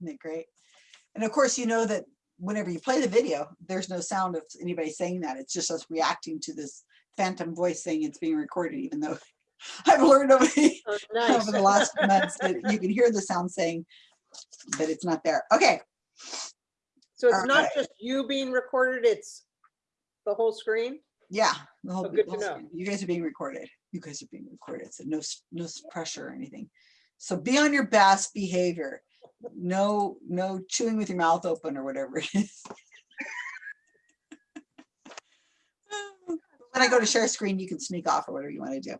Isn't it great? And of course, you know that whenever you play the video, there's no sound of anybody saying that. It's just us reacting to this phantom voice saying it's being recorded, even though I've learned over the, Oh, nice. over the last months that you can hear the sound saying, but it's not there. Okay, So it's not Alright. just you being recorded, it's the whole screen? yeah. the whole- Oh, good the to know. screen. You guys are being recorded. You guys are being recorded. So no, no pressure or anything. So be on your best behavior. No, no chewing with your mouth open or whatever it is. When I go to share screen, you can sneak off or whatever you want to do.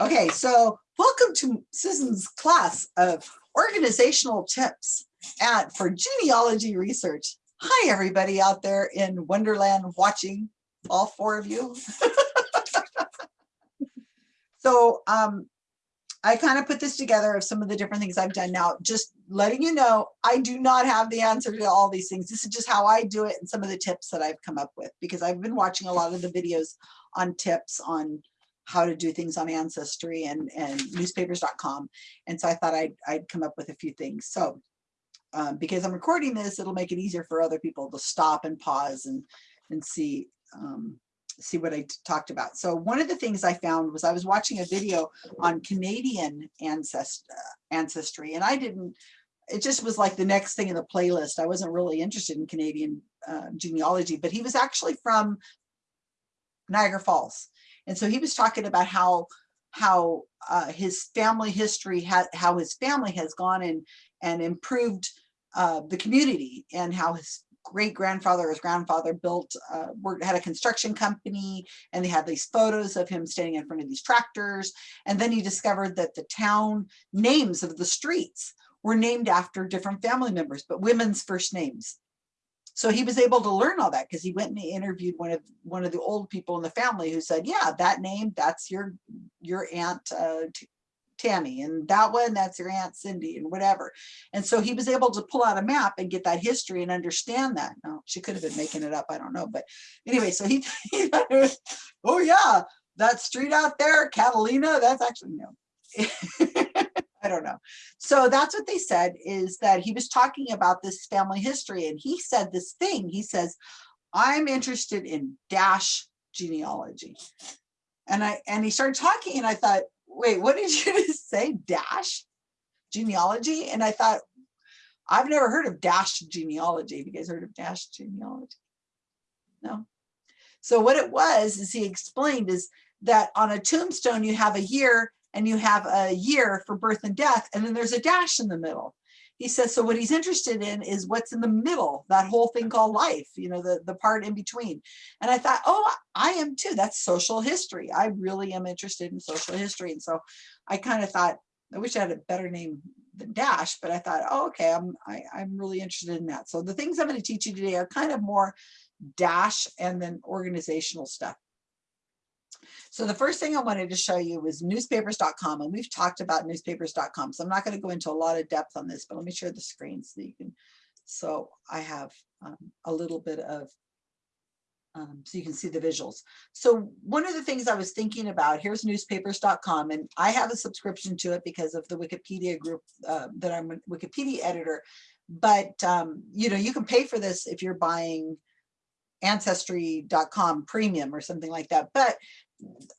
Okay, so welcome to Susan's class of organizational tips at for genealogy research. Hi, everybody out there in Wonderland watching, all four of you. So um, I kind of put this together of some of the different things I've done now, just letting you know, I do not have the answer to all these things. This is just how I do it and some of the tips that I've come up with because I've been watching a lot of the videos on tips on how to do things on Ancestry and, and newspapers.com. And so I thought I'd, I'd come up with a few things. So um, because I'm recording this, it'll make it easier for other people to stop and pause and, and see, um, see what I talked about. So one of the things I found was I was watching a video on Canadian ancest ancestry and I didn't, it just was like the next thing in the playlist. I wasn't really interested in Canadian uh, genealogy, but he was actually from Niagara Falls. And so he was talking about how how uh, his family history how his family has gone and and improved uh, the community and how his great grandfather his grandfather built uh, worked had a construction company and they had these photos of him standing in front of these tractors. And then he discovered that the town names of the streets were named after different family members but women's first names. So he was able to learn all that because he went and he interviewed one of one of the old people in the family who said, "Yeah, that name, that's your your aunt uh, Tammy, and that one, that's your aunt Cindy, and whatever." And so he was able to pull out a map and get that history and understand that. Now she could have been making it up, I don't know, but anyway, so he, he oh yeah, that street out there, Catalina, that's actually no. I don't know. So that's what they said is that he was talking about this family history and he said this thing. He says, I'm interested in dash genealogy. And I and he started talking and I thought, wait, what did you just say? Dash genealogy? And I thought, I've never heard of dash genealogy. Have you guys heard of dash genealogy? No. So what it was is he explained is that on a tombstone you have a year and you have a year for birth and death, and then there's a dash in the middle. He says, so what he's interested in is what's in the middle, that whole thing called life, you know, the, the part in between. And I thought, oh, I am too. That's social history. I really am interested in social history. And so I kind of thought, I wish I had a better name than Dash, but I thought, oh, okay, I'm, I, I'm really interested in that. So the things I'm going to teach you today are kind of more Dash and then organizational stuff. So the first thing I wanted to show you was newspapers.com and we've talked about newspapers.com. So I'm not going to go into a lot of depth on this, but let me share the screen so you can, so I have um, a little bit of, um, so you can see the visuals. So one of the things I was thinking about, here's newspapers.com and I have a subscription to it because of the Wikipedia group uh, that I'm a Wikipedia editor. But, um, you know, you can pay for this if you're buying ancestry.com premium or something like that. But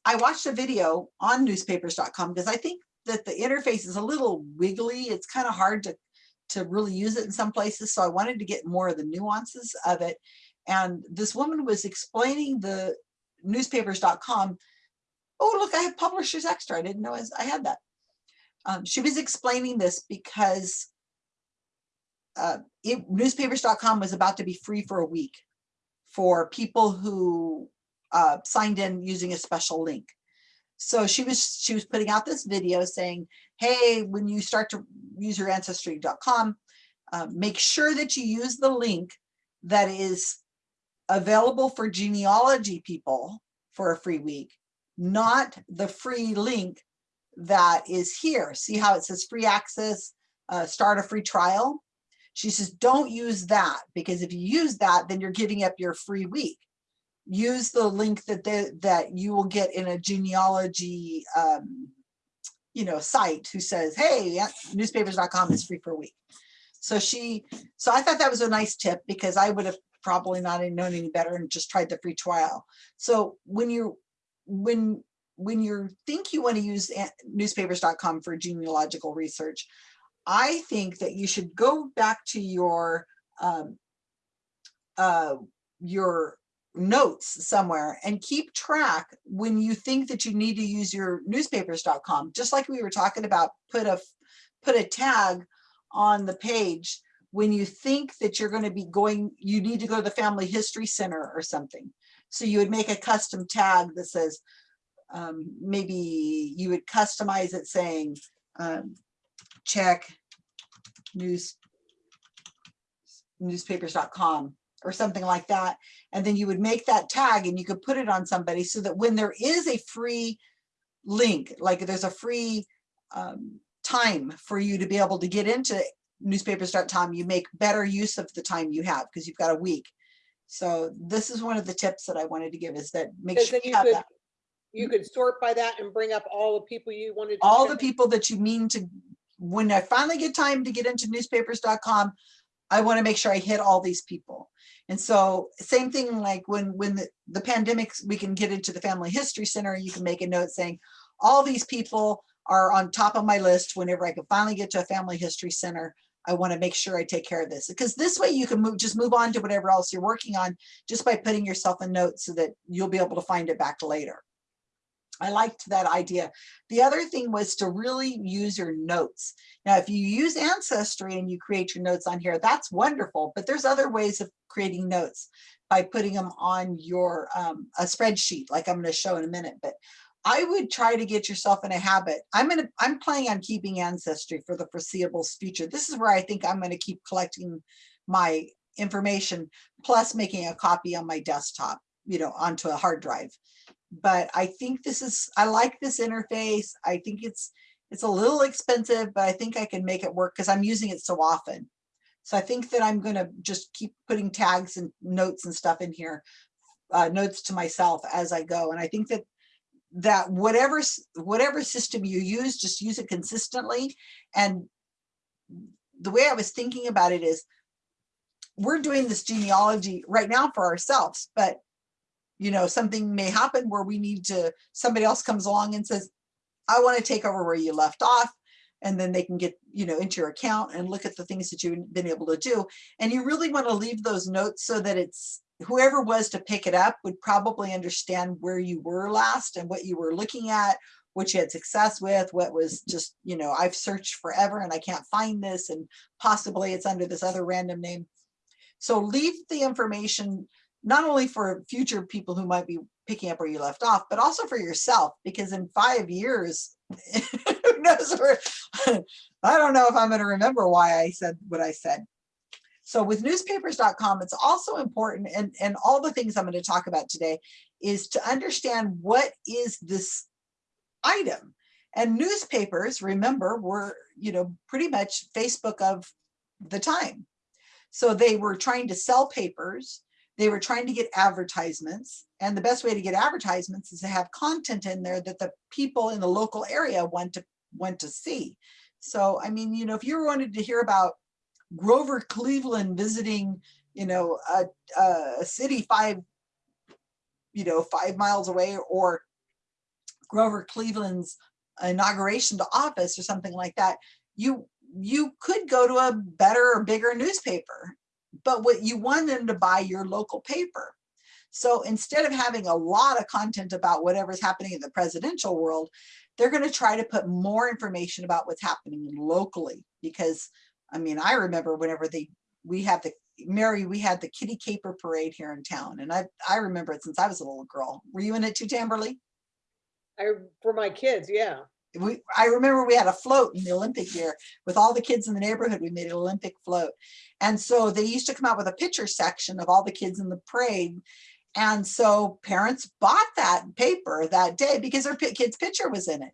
I watched a video on newspapers.com because I think that the interface is a little wiggly. It's kind of hard to, to really use it in some places. So I wanted to get more of the nuances of it. And this woman was explaining the newspapers.com. Oh, look, I have Publishers Extra. I didn't know I had that. Um, she was explaining this because uh, newspapers.com was about to be free for a week for people who uh, signed in using a special link. So she was she was putting out this video saying, hey, when you start to use your ancestry.com, uh, make sure that you use the link that is available for genealogy people for a free week, not the free link that is here. See how it says free access, uh, start a free trial? She says, don't use that because if you use that, then you're giving up your free week use the link that they, that you will get in a genealogy um, you know site who says hey newspapers.com is free for a week So she, so I thought that was a nice tip because I would have probably not known any better and just tried the free trial. So when you, when, when you think you want to use newspapers.com for genealogical research, I think that you should go back to your, um, uh, your notes somewhere and keep track when you think that you need to use your newspapers.com, just like we were talking about, put a, put a tag on the page when you think that you're going to be going, you need to go to the Family History Center or something. So you would make a custom tag that says, um, maybe you would customize it saying, um, check news newspapers.com or something like that. And then you would make that tag and you could put it on somebody so that when there is a free link, like there's a free um, time for you to be able to get into newspapers.com, you make better use of the time you have because you've got a week. So this is one of the tips that I wanted to give is that make sure you you have could, that. you could sort by that and bring up all the people you wanted. to all the people that you mean to, when I finally get time to get into newspapers.com, I want to make sure I hit all these people. And so same thing like when, when the, the pandemics, we can get into the Family History Center, you can make a note saying, all these people are on top of my list whenever I can finally get to a Family History Center. I want to make sure I take care of this because this way you can move, just move on to whatever else you're working on just by putting yourself a note so that you'll be able to find it back later. I liked that idea. The other thing was to really use your notes. Now, if you use Ancestry and you create your notes on here, that's wonderful, but there's other ways of creating notes by putting them on your um, a spreadsheet, like I'm going to show in a minute. But I would try to get yourself in a habit. I'm gonna I'm planning on keeping Ancestry for the foreseeable future. This is where I think I'm going to keep collecting my information, plus making a copy on my desktop, you know, onto a hard drive but I think this is, I like this interface. I think it's, it's a little expensive, but I think I can make it work because I'm using it so often. So I think that I'm gonna just keep putting tags and notes and stuff in here, uh, notes to myself as I go. And I think that that whatever, whatever system you use, just use it consistently. And the way I was thinking about it is we're doing this genealogy right now for ourselves, but you know, something may happen where we need to, somebody else comes along and says, I want to take over where you left off. And then they can get, you know, into your account and look at the things that you've been able to do. And you really want to leave those notes so that it's whoever was to pick it up would probably understand where you were last and what you were looking at, what you had success with, what was just, you know, I've searched forever and I can't find this and possibly it's under this other random name. So leave the information not only for future people who might be picking up where you left off, but also for yourself, because in five years, who knows where, I don't know if I'm going to remember why I said what I said. So with newspapers.com, it's also important, and, and all the things I'm going to talk about today is to understand what is this item. And newspapers, remember, were, you know, pretty much Facebook of the time. So they were trying to sell papers they were trying to get advertisements and the best way to get advertisements is to have content in there that the people in the local area want to want to see. So i mean you know if you wanted to hear about grover cleveland visiting you know a, a city five you know five miles away or grover cleveland's inauguration to office or something like that you you could go to a better or bigger newspaper but what you want them to buy your local paper. So instead of having a lot of content about whatever's happening in the presidential world, they're going to try to put more information about what's happening locally. Because I mean, I remember whenever they we had the Mary, we had the Kitty Caper Parade here in town, and I I remember it since I was a little girl. Were you in it too, Tamberly? I, for my kids, yeah. We, I remember we had a float in the Olympic year with all the kids in the neighborhood. We made an Olympic float. And so they used to come out with a picture section of all the kids in the parade. And so parents bought that paper that day because their kid's picture was in it.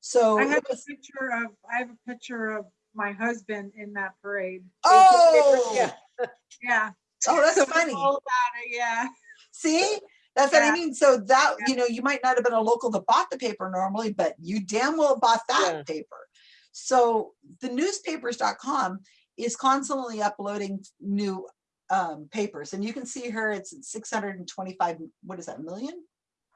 So I have a picture of, I have a picture of my husband in that parade. oh, Yeah. Yeah. oh, that's So funny. all about it, yeah. See, that's what I mean. So that, Yeah. you know, you might not have been a local that bought the paper normally, but you damn well bought that Yeah. paper. So the newspapers.com is constantly uploading new um, papers. And you can see here, it's 625, what is that, million?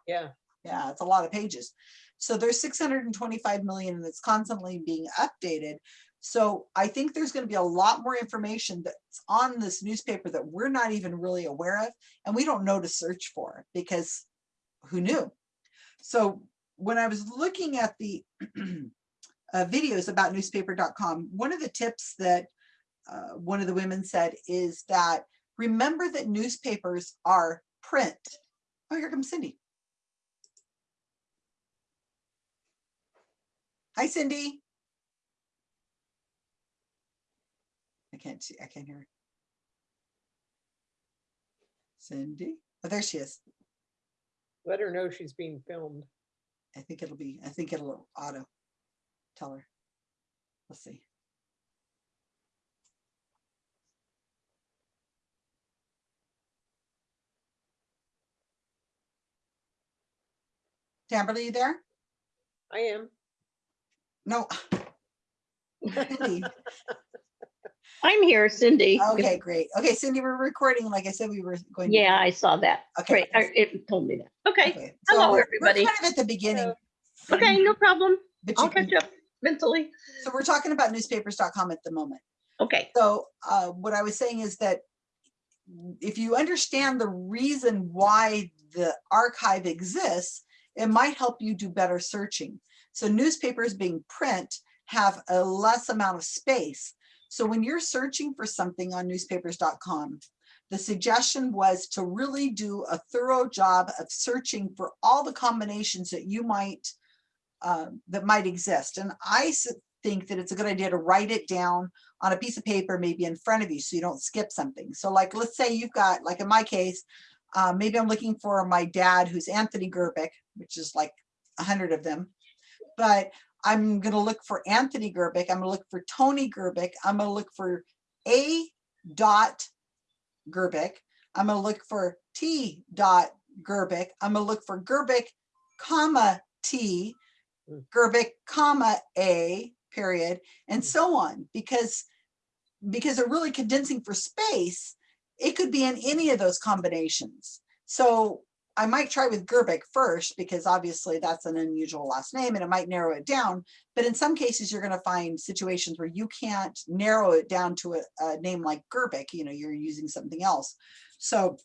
Yeah, Yeah, it's a lot of pages. So there's 625 million and it's constantly being updated. So I think there's going to be a lot more information that's on this newspaper that we're not even really aware of and we don't know to search for because who knew? So when I was looking at the uh, videos about newspaper.com, one of the tips that uh, one of the women said is that remember that newspapers are print. Oh, here comes Cindy. Hi, Cindy. Can't see, I can't hear. her. Cindy, oh, there she is. let her know she's being filmed. I think it'll be, I think it'll auto tell her. Let's see. Tamberly, you there? I am. No. I'm here, Cindy. Okay, great. Okay, Cindy, we're recording. Like I said, we were going. to- Yeah, I saw that. Okay. Great. I- It told me that. Okay. okay, Hello, so we're- everybody. We're kind of at the beginning. Okay, no problem. but I'll can- catch up mentally. So we're talking about newspapers.com at the moment. Okay. So uh, what I was saying is that if you understand the reason why the archive exists, it might help you do better searching. So newspapers being print have a less amount of space. So when you're searching for something on newspapers.com, the suggestion was to really do a thorough job of searching for all the combinations that you might um, that might exist. And I think that it's a good idea to write it down on a piece of paper, maybe in front of you, so you don't skip something. So like, let's say you've got, like in my case, uh, maybe I'm looking for my dad, who's Anthony Gerbic, which is like a hundred of them. But I'm gonna look for Anthony Gerbic, I'm gonna look for Tony Gerbic, I'm gonna look for A dot Gerbic, I'm gonna look for T dot Gerbic, I'm gonna look for Gerbic, comma T. Gerbic, comma A, period, and Mm. so on, because because they're really condensing for space, it could be in any of those combinations. So I might try with Gerbic first, because obviously that's an unusual last name and it might narrow it down. But in some cases, you're gonna find situations where you can't narrow it down to a, a name like Gerbic, you know, you're using something else. So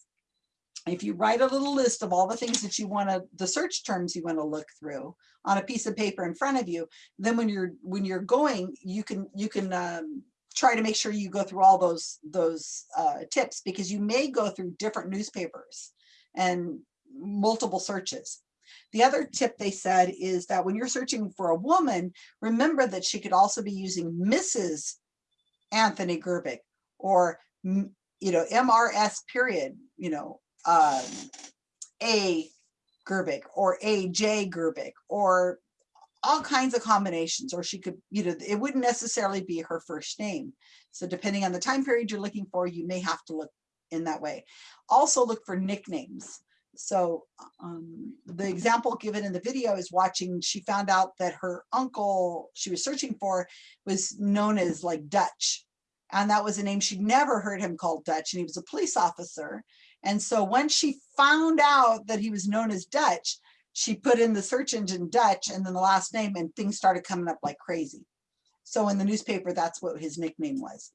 if you write a little list of all the things that you wanna, the search terms you wanna look through on a piece of paper in front of you, then when you're, when you're going, you can, you can, um, try to make sure you go through all those, those, uh, tips, because you may go through different newspapers and multiple searches. The other tip they said is that when you're searching for a woman, remember that she could also be using Mrs. Anthony Gerbic or, you know, MRS period, you know, um, A Gerbic or AJ Gerbic or all kinds of combinations, or she could, you know, it wouldn't necessarily be her first name. So depending on the time period you're looking for, you may have to look in that way. Also look for nicknames. So um, the example given in the video is watching, she found out that her uncle she was searching for was known as like Dutch. And that was a name she'd never heard him called Dutch, and he was a police officer. And so when she found out that he was known as Dutch, she put in the search engine Dutch and then the last name and things started coming up like crazy. So in the newspaper, that's what his nickname was.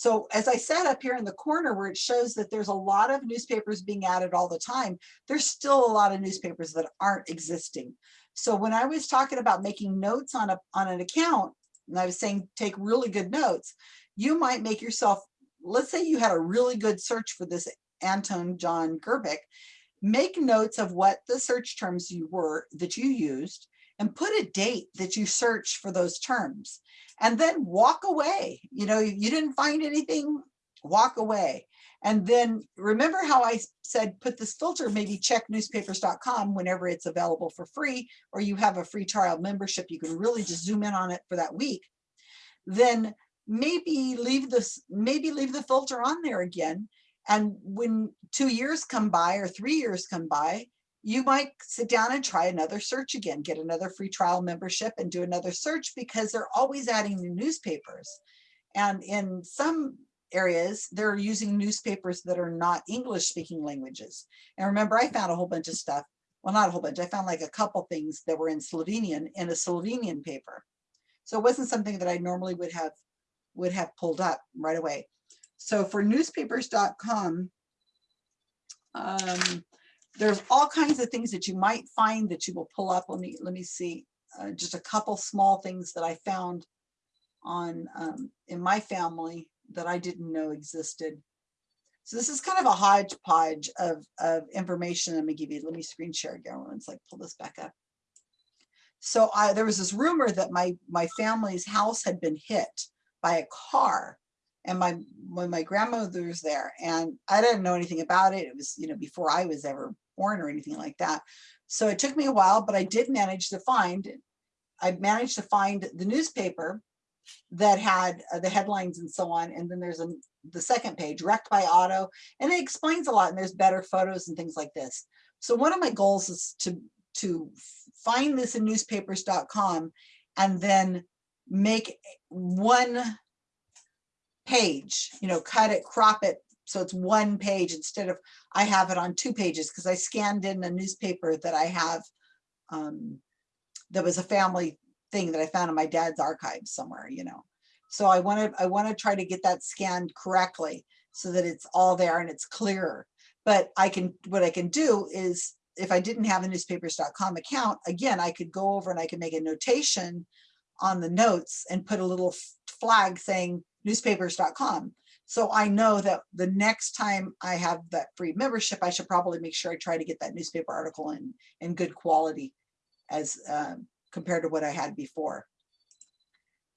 So as I said up here in the corner where it shows that there's a lot of newspapers being added all the time, there's still a lot of newspapers that aren't existing. So when I was talking about making notes on a on an account, and I was saying take really good notes, you might make yourself, let's say you had a really good search for this Anton John Gerbic, make notes of what the search terms you were that you used and put a date that you searched for those terms and then walk away. You know, you didn't find anything, walk away. And then remember how I said, put this filter, maybe check newspapers.com whenever it's available for free, or you have a free trial membership, you can really just zoom in on it for that week. Then maybe leave this, maybe leave the filter on there again. And when two years come by or three years come by, you might sit down and try another search again, get another free trial membership and do another search because they're always adding new newspapers. And in some areas, they're using newspapers that are not English speaking languages. And remember, I found a whole bunch of stuff. Well, not a whole bunch. I found like a couple things that were in Slovenian in a Slovenian paper. So it wasn't something that I normally would have would have pulled up right away. So for newspapers.com, um, there's all kinds of things that you might find that you will pull up. Let me let me see. Uh, just a couple small things that I found on um, in my family that I didn't know existed. So this is kind of a hodgepodge of, of information I'm gonna give you. Let me screen share again. Let's like pull this back up. So I, there was this rumor that my, my family's house had been hit by a car and my, when my grandmother was there and I didn't know anything about it. It was, you know, before I was ever born or anything like that. So it took me a while, but I did manage to find, I managed to find the newspaper that had uh, the headlines and so on. And then there's a, the second page, wrecked by auto, and it explains a lot and there's better photos and things like this. So one of my goals is to, to find this in newspapers.com and then make one page, you know, cut it, crop it, so it's one page instead of, I have it on two pages because I scanned in a newspaper that I have um, that was a family thing that I found in my dad's archives somewhere, you know. So I want to I want to try to get that scanned correctly so that it's all there and it's clearer. But I can what I can do is if I didn't have a newspapers.com account, again, I could go over and I could make a notation on the notes and put a little flag saying newspapers.com. So I know that the next time I have that free membership, I should probably make sure I try to get that newspaper article in, in good quality as um, compared to what I had before.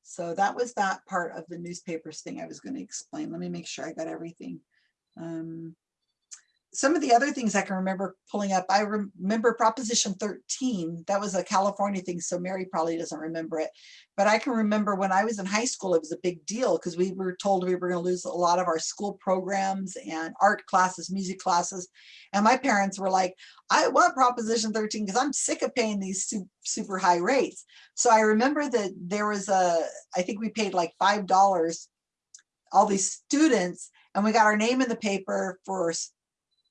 So that was that part of the newspapers thing I was going to explain. Let me make sure I got everything. Um, some of the other things I can remember pulling up, I remember Proposition 13. That was a California thing, so Mary probably doesn't remember it. But I can remember when I was in high school, it was a big deal because we were told we were going to lose a lot of our school programs and art classes, music classes. And my parents were like, I want Proposition 13 because I'm sick of paying these super, high rates. So I remember that there was a, I think we paid like $5, all these students, and we got our name in the paper for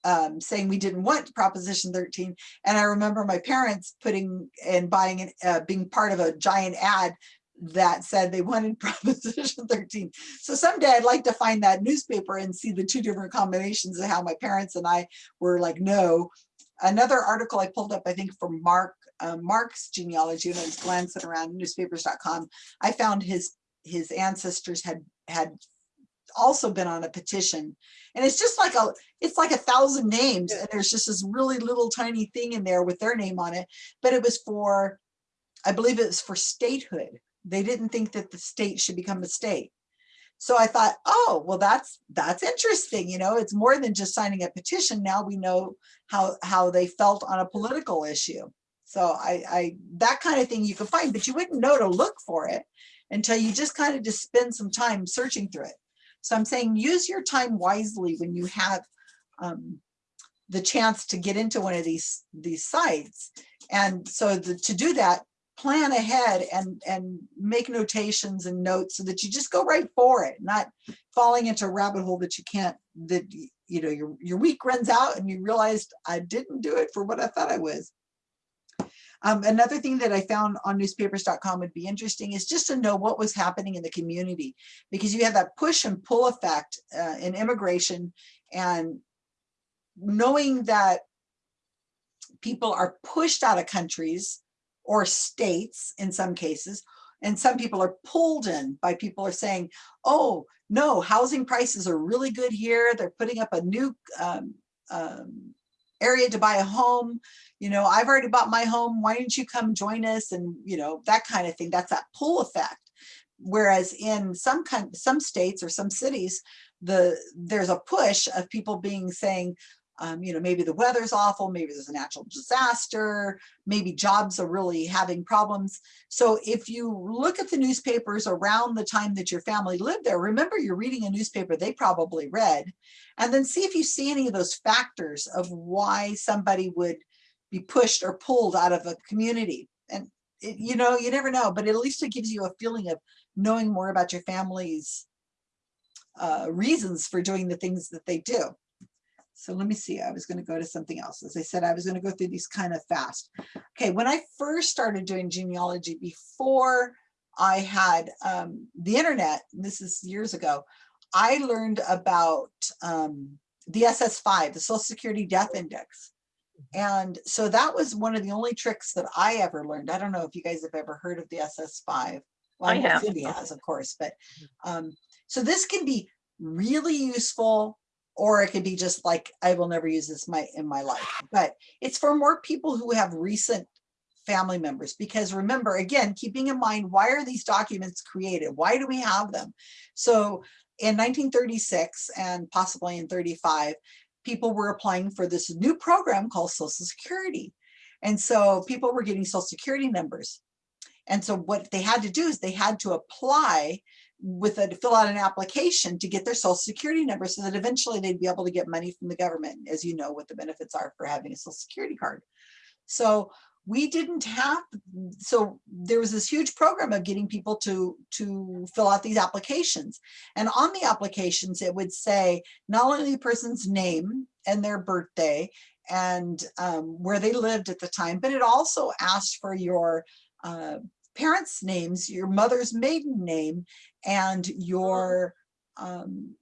um, saying we didn't want Proposition 13. And I remember my parents putting and buying and uh, being part of a giant ad that said they wanted Proposition 13. So someday I'd like to find that newspaper and see the two different combinations of how my parents and I were like, no. Another article I pulled up, I think from Mark, uh, Mark's genealogy, when I was glancing around newspapers.com, I found his his ancestors had had also been on a petition. And it's just like a it's like a thousand names and there's just this really little tiny thing in there with their name on it. But it was for i believe it was for statehood. They didn't think that the state should become a state. So i thought oh well that's that's interesting you know it's more than just signing a petition. Now we know how how they felt on a political issue. So i i that kind of thing you can find but you wouldn't know to look for it until you just kind of just spend some time searching through it so I'm saying use your time wisely when you have um, the chance to get into one of these these sites. And so the, to do that, plan ahead and and make notations and notes so that you just go right for it, not falling into a rabbit hole that you can't that you know your your week runs out and you realized I didn't do it for what I thought I was. Um, another thing that I found on newspapers.com would be interesting is just to know what was happening in the community because you have that push and pull effect uh, in immigration and knowing that people are pushed out of countries or states in some cases and some people are pulled in by people are saying oh no housing prices are really good here. They're putting up a new um, um, area to buy a home you know, I've already bought my home. Why didn't you come join us? And, you know, that kind of thing. That's that pull effect. Whereas in some kind, some states or some cities, the there's a push of people being saying, um, you know, maybe the weather's awful, maybe there's a natural disaster, maybe jobs are really having problems. So if you look at the newspapers around the time that your family lived there, remember you're reading a newspaper they probably read, and then see if you see any of those factors of why somebody would be pushed or pulled out of a community. And it, you know, you never know, but at least it gives you a feeling of knowing more about your family's uh, reasons for doing the things that they do. So let me see, I was gonna go to something else. As I said, I was gonna go through these kind of fast. Okay, when I first started doing genealogy before I had um, the internet, and this is years ago, I learned about um, the SS5, the Social Security Death Index. And so that was one of the only tricks that I ever learned. I don't know if you guys have ever heard of the SS5. Well, I have. Cindy has, of course, but um, so this can be really useful or it could be just like, I will never use this my in my life. But it's for more people who have recent family members because remember again keeping in mind why are these documents created? Why do we have them? So in 1936 and possibly in 35 people were applying for this new program called social security. And so people were getting social security numbers. And so what they had to do is they had to apply with a fill out an application to get their social security number so that eventually they'd be able to get money from the government as you know what the benefits are for having a social security card so we didn't have, so there was this huge program of getting people to, to fill out these applications. And on the applications, it would say not only the person's name and their birthday and um, where they lived at the time, but it also asked for your uh, parents' names, your mother's maiden name, and your um,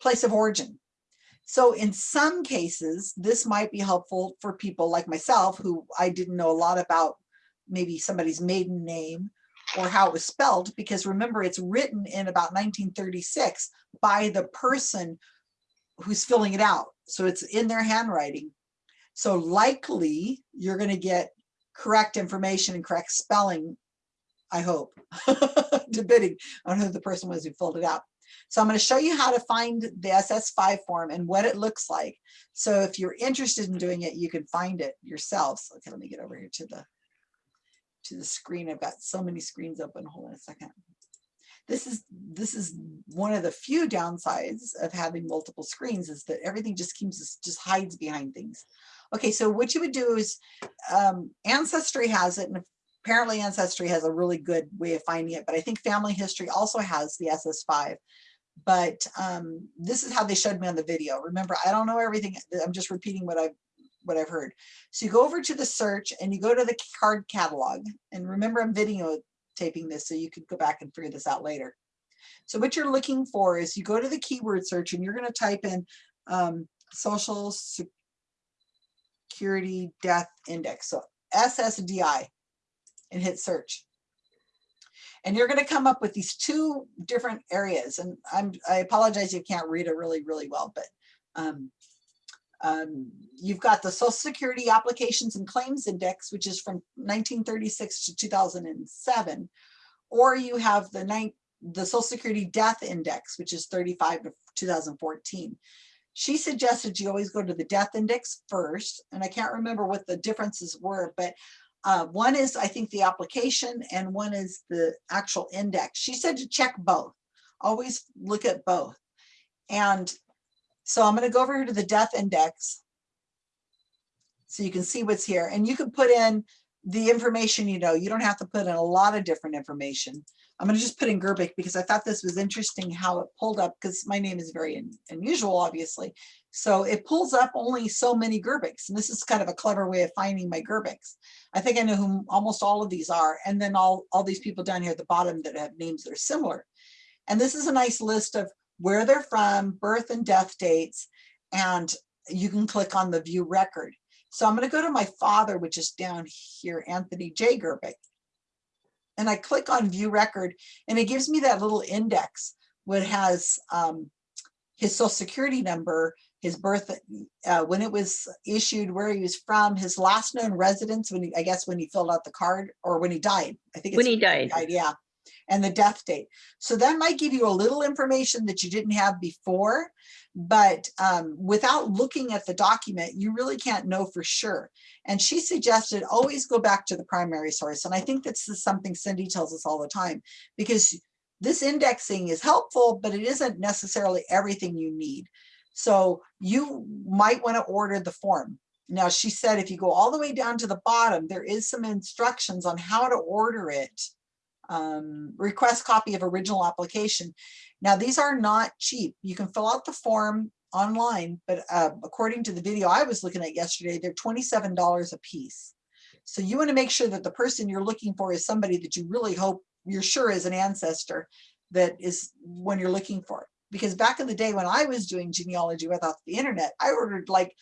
place of origin. So in some cases, this might be helpful for people like myself who I didn't know a lot about maybe somebody's maiden name or how it was spelled, because remember, it's written in about 1936 by the person who's filling it out. So it's in their handwriting. So likely you're going to get correct information and correct spelling, I hope, depending on who the person was who filled it out. So I'm going to show you how to find the SS5 form and what it looks like. So if you're interested in doing it, you can find it yourselves. Okay, let me get over here to the to the screen. I've got so many screens open. Hold on a second. This is this is one of the few downsides of having multiple screens is that everything just keeps just hides behind things. Okay, so what you would do is um, Ancestry has it, and apparently Ancestry has a really good way of finding it, but I think Family History also has the SS5 but um, this is how they showed me on the video. Remember, I don't know everything. I'm just repeating what I've what I've heard. So you go over to the search and you go to the card catalog. And remember, I'm videotaping this so you could go back and figure this out later. So what you're looking for is you go to the keyword search and you're going to type in um, social security death index. So SSDI and hit search. And you're going to come up with these two different areas. And I'm, I apologize, you can't read it really, really well, but um, um, you've got the Social Security Applications and Claims Index, which is from 1936 to 2007, or you have the, the Social Security Death Index, which is 35 to 2014. She suggested you always go to the death index first, and I can't remember what the differences were, but uh, one is, I think, the application and one is the actual index. She said to check both. Always look at both. And so I'm going to go over here to the death index so you can see what's here. And you can put in the information you know. You don't have to put in a lot of different information. I'm going to just put in Gerbic because I thought this was interesting how it pulled up because my name is very un unusual, obviously. So it pulls up only so many Gerbics. And this is kind of a clever way of finding my Gerbics. I think I know who almost all of these are. And then all, all these people down here at the bottom that have names that are similar. And this is a nice list of where they're from, birth and death dates, and you can click on the view record. So I'm going to go to my father, which is down here, Anthony J. Gerbic. And I click on view record and it gives me that little index what has um, his social security number, his birth, uh, when it was issued, where he was from, his last known residence, when he, I guess when he filled out the card or when he died. I think it's When he died. died, yeah, and the death date. So that might give you a little information that you didn't have before, but um, without looking at the document, you really can't know for sure. And she suggested always go back to the primary source. And I think this is something Cindy tells us all the time because this indexing is helpful, but it isn't necessarily everything you need. So you might want to order the form. Now she said if you go all the way down to the bottom, there is some instructions on how to order it Um, request copy of original application. Now, these are not cheap. You can fill out the form online, but uh, according to the video I was looking at yesterday, they're twenty-seven dollars a piece. So you want to make sure that the person you're looking for is somebody that you really hope you're sure is an ancestor that is when you're looking for it. Because back in the day when I was doing genealogy without the internet, I ordered like,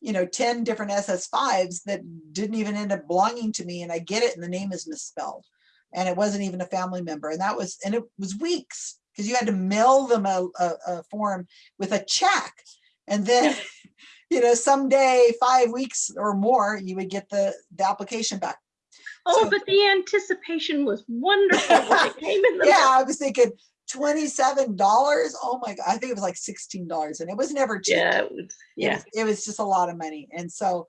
you know, 10 different SS5s that didn't even end up belonging to me and I get it and the name is misspelled. And it wasn't even a family member. And that was, and it was weeks because you had to mail them a, a, a form with a check. And then, you know, someday, five weeks or more, you would get the, the application back. Oh, So- but the anticipation was wonderful when it came in the. Yeah. I was thinking twenty-seven dollars. Oh my God, I think it was like sixteen dollars and it was never cheap. Yeah, it was, It yeah. was- It was just a lot of money. And so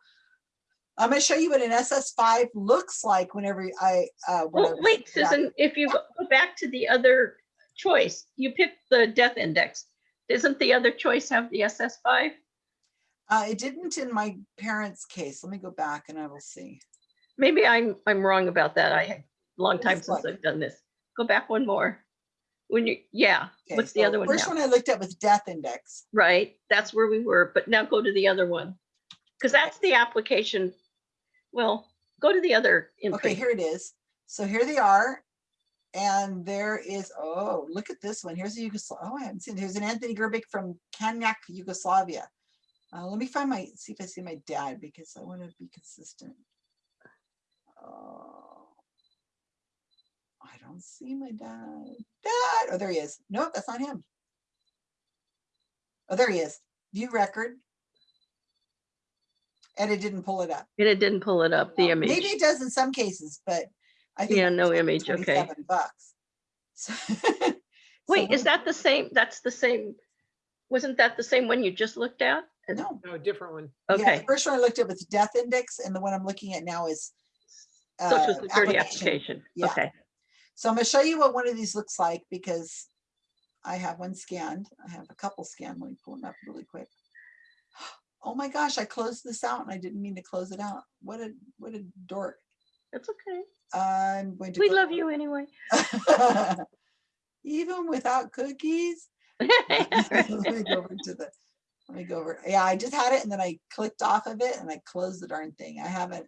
I'm gonna show you what an SS5 looks like whenever I, uh. Well, wait. Susan, if you go back to the other choice, you picked the death index. Doesn't the other choice have the SS five? Uh, it didn't in my parents' case. Let me go back and I will see. Maybe I'm, I'm wrong about that. I had, long time since like- I've done this. Go back one more. When you, yeah, Okay, what's the so other one First now? one I looked at was death index. Right, that's where we were, but now go to the other one. Because that's the application. Well, go to the other Okay, here it is. So here they are. And there is, oh, look at this one. Here's a Yugoslavia. Oh, I haven't seen, here's an Anthony Gerbic from Kanyak, Yugoslavia. Uh, let me find my, see if I see my dad because I want to be consistent. Oh, I don't see my dad. Dad, oh, there he is. Nope, that's not him. Oh, there he is. View record. And it didn't pull it up. And it didn't pull it up, the image. Maybe it does in some cases, but I think. Yeah, no image, okay. 27 Bucks. So- Wait, so is that the same? That's the same? Wasn't that the same one you just looked at? And- No. No, different one. Yeah, the Okay, First one I looked at was death index and the one I'm looking at now is. social uh, security application. Yeah. Okay, So I'm gonna show you what one of these looks like because I have one scanned. I have a couple scanned. Let me pull them up really quick. Oh my gosh, I closed this out and I didn't mean to close it out. What a, what a dork. that's okay. I'm going to. We love you anyway. Even without cookies. Let me go over to the, let me go over, yeah, I just had it and then I clicked off of it and I closed the darn thing. I have it,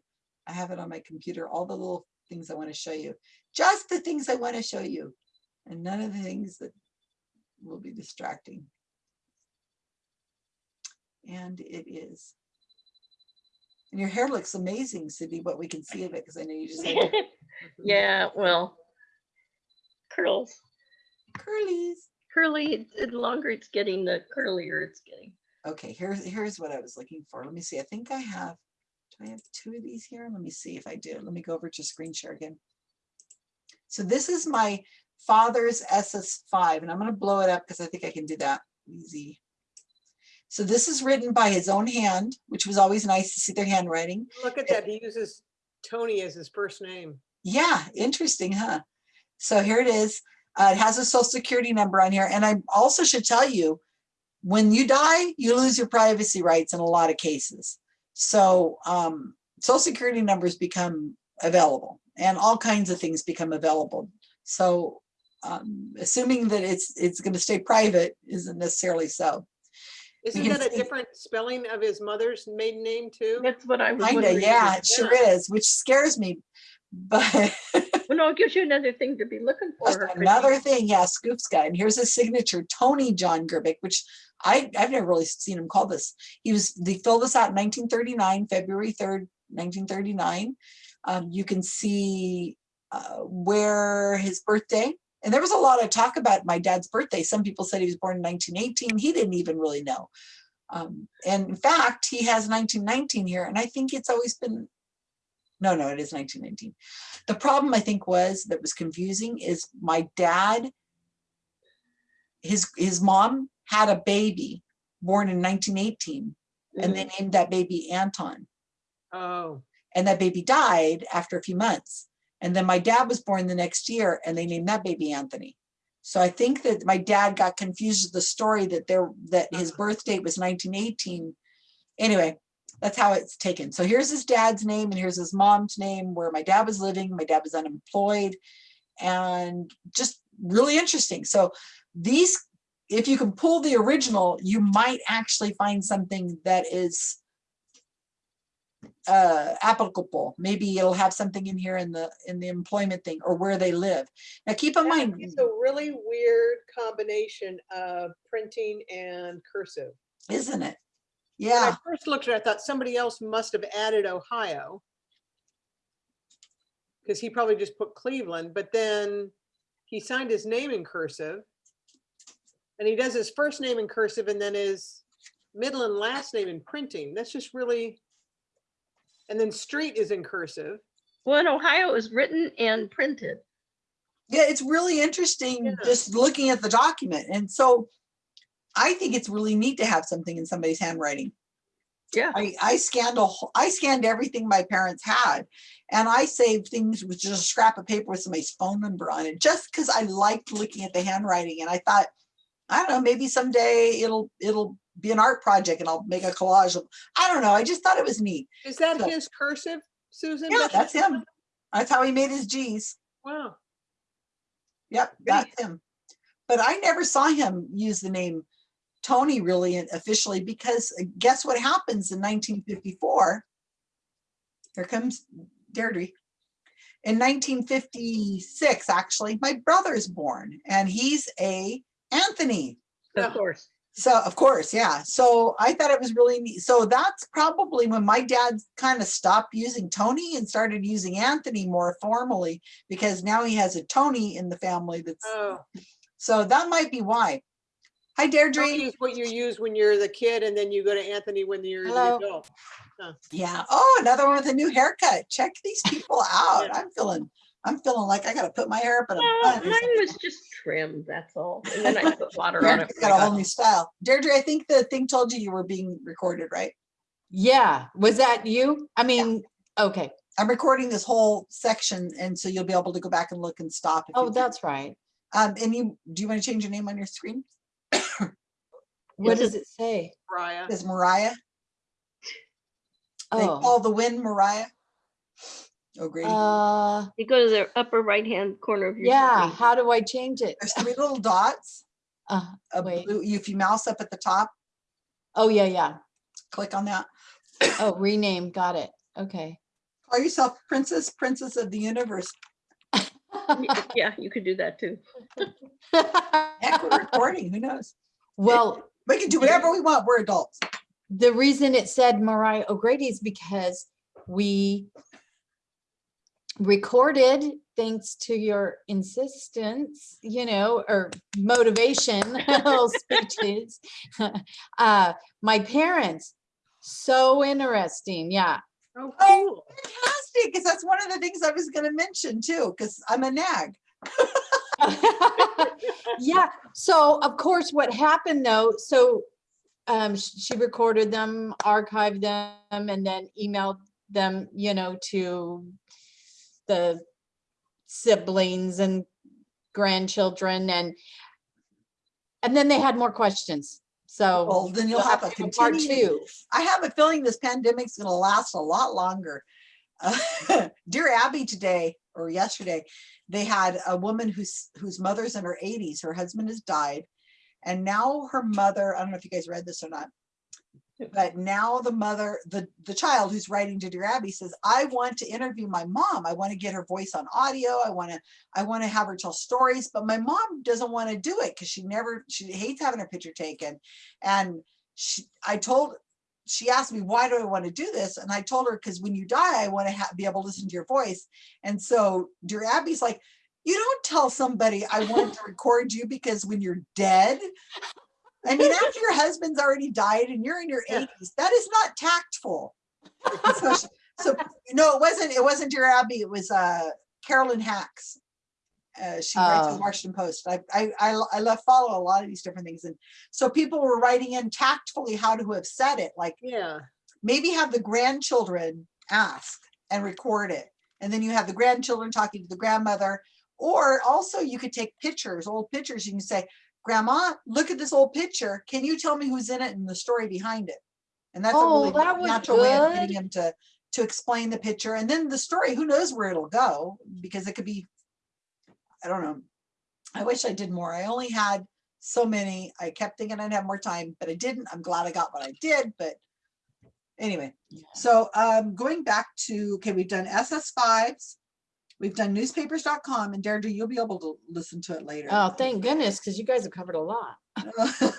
I have it on my computer, all the little things I want to show you. Just the things I want to show you and none of the things that will be distracting. And it is. And your hair looks amazing, Cindy, what we can see of it, because I know you just Yeah, well, curls, curlies. curly, the longer it's getting, the curlier it's getting. Okay, here's, here's what I was looking for. Let me see. I think I have, do I have two of these here? Let me see if I do. Let me go over to screen share again. So this is my father's SS5 and I'm gonna blow it up because I think I can do that easy. So this is written by his own hand, which was always nice to see their handwriting. Look at that. He uses Tony as his first name. Yeah, interesting, huh? So here it is. Uh, it has a social security number on here. And I also should tell you, when you die, you lose your privacy rights in a lot of cases. So um, social security numbers become available and all kinds of things become available. So um, assuming that it's it's going to stay private isn't necessarily so. Isn't can that a see- different spelling of his mother's maiden name too? That's what I was Kinda, wondering. yeah, it sure is, which scares me. But Well, no, it gives you another thing to be looking for. Just her, 'cause Another thing, yeah, Scoop's got, and here's his signature, Tony John Gerbic, which I, I've never really seen him call this. He was, they filled this out in nineteen thirty-nine, February third, nineteen thirty-nine. Um, you can see uh, where his birthday, and there was a lot of talk about my dad's birthday. Some people said he was born in nineteen eighteen. He didn't even really know. Um, and in fact, he has nineteen nineteen here, and I think it's always been, no, no, it is nineteen nineteen. The problem I think was that was confusing is my dad, his his mom had a baby born in 1918 and they mm-hmm. named that baby Anton Oh, and that baby died after a few months. And then my dad was born the next year and they named that baby Anthony. So I think that my dad got confused with the story that there that his uh-huh. birth date was 1918. Anyway, that's how it's taken. So here's his dad's name and here's his mom's name where my dad was living. My dad was unemployed. and just really interesting. So these, if you can pull the original, you might actually find something that is uh, applicable. Maybe it'll have something in here in the, in the employment thing or where they live. Now, keep in That mind, It's a really weird combination of printing and cursive. isn't it? When I first looked at it, I thought somebody else must have added Ohio. Because he probably just put Cleveland, but then he signed his name in cursive. And he does his first name in cursive and then his middle and last name in printing. That's just really. And then street is in cursive. Well, in Ohio is written and printed. yeah, it's really interesting Yeah. just looking at the document. And so I think it's really neat to have something in somebody's handwriting. Yeah. I, I scanned a whole, I scanned everything my parents had. And I saved things with just a scrap of paper with somebody's phone number on it, just because I liked looking at the handwriting. And I thought, I don't know, maybe someday it'll, it'll be an art project and I'll make a collage of, I don't know. I just thought it was neat. Is that So- his cursive, Susan? Yeah, that's him. That's how he made his G's. Wow. Yep, Great. that's him. But I never saw him use the name Tony really officially because uh, guess what happens in 1954? Here comes Deirdre. In 1956, actually, my brother's born and he's a Anthony. Of course. So of course, yeah. So I thought it was really neat. So that's probably when my dad kind of stopped using Tony and started using Anthony more formally because now he has a Tony in the family that's Oh, so that might be why. Hi Deirdre. Tony is what you use when you're the kid and then you go to Anthony when you're the Hello. adult. Yeah. Oh, another one with a new haircut. Check these people out. I'm feeling, I'm feeling like I gotta put my hair up in a Well, bun. or mine something. was just trimmed, that's all. And then I put water on it. Deirdre's got a whole new style. Deirdre, I think the thing told you you were being recorded, right? Yeah, was that you? I mean, okay. I'm recording this whole section and so you'll be able to go back and look and stop. if Oh, you- that's right. Um, and you, do you want to change your name on your screen? What Is does it say? Mariah. Is Mariah? They Oh, call the wind Mariah? Oh, great. uh, You go to the upper right-hand corner of your. yeah, screen. how do I change it? There's three little dots. Uh, A wait. blue, if you mouse up at the top, oh, yeah, yeah. click on that. Oh, rename, got it. Okay. Call yourself Princess, Princess of the Universe. Yeah, you could do that too. Heck, we're recording, who knows? Well, We can do whatever we want, we're adults. the reason it said Mariah O'Grady is because we recorded, thanks to your insistence, you know, or motivation speeches. Uh, my parents, so interesting, yeah. Oh, Oh. Fantastic, because that's one of the things I was gonna mention too, because I'm a nag. Yeah, so of course, what happened though, so um, she recorded them, archived them, and then emailed them, you know, to the siblings and grandchildren and and then they had more questions. So Well, then you'll we'll have a to two. I have a feeling this pandemic's gonna last a lot longer. Uh, Dear Abby today or yesterday, they had a woman whose whose mother's in her 80s. Her husband has died. And now her mother, I don't know if you guys read this or not. But now the mother, the the child who's writing to Dear Abby says, I want to interview my mom. I want to get her voice on audio. I want to, I want to have her tell stories, but my mom doesn't want to do it because she never, she hates having her picture taken. And she, I told, she asked me, why do I want to do this? And I told her, because when you die, I want to be able to listen to your voice. And so dear Abby's like, you don't tell somebody I want to record you because when you're dead, I mean, after your husband's already died and you're in your Yeah. 80s, that is not tactful. so, she- so no, it wasn't, it wasn't dear Abby, it was uh Carolyn Hax. Uh, she writes Oh. the Washington Post. I, I, I, I love follow a lot of these different things. And so people were writing in tactfully how to have said it, like Yeah. maybe have the grandchildren ask and record it. And then you have the grandchildren talking to the grandmother. Or also you could take pictures, old pictures. You can say, Grandma, look at this old picture. Can you tell me who's in it and the story behind it? And that's a Oh, really that natural way of getting him to, to explain the picture. And then the story, who knows where it'll go? Because it could be, I don't know. I wish I did more. I only had so many. I kept thinking I'd have more time, but I didn't. I'm glad I got what I did, but anyway. So um, going back to, okay, we've done SS5s. We've done newspapers.com and Deirdre, you'll be able to listen to it later. Oh, thank goodness, because you guys have covered a lot.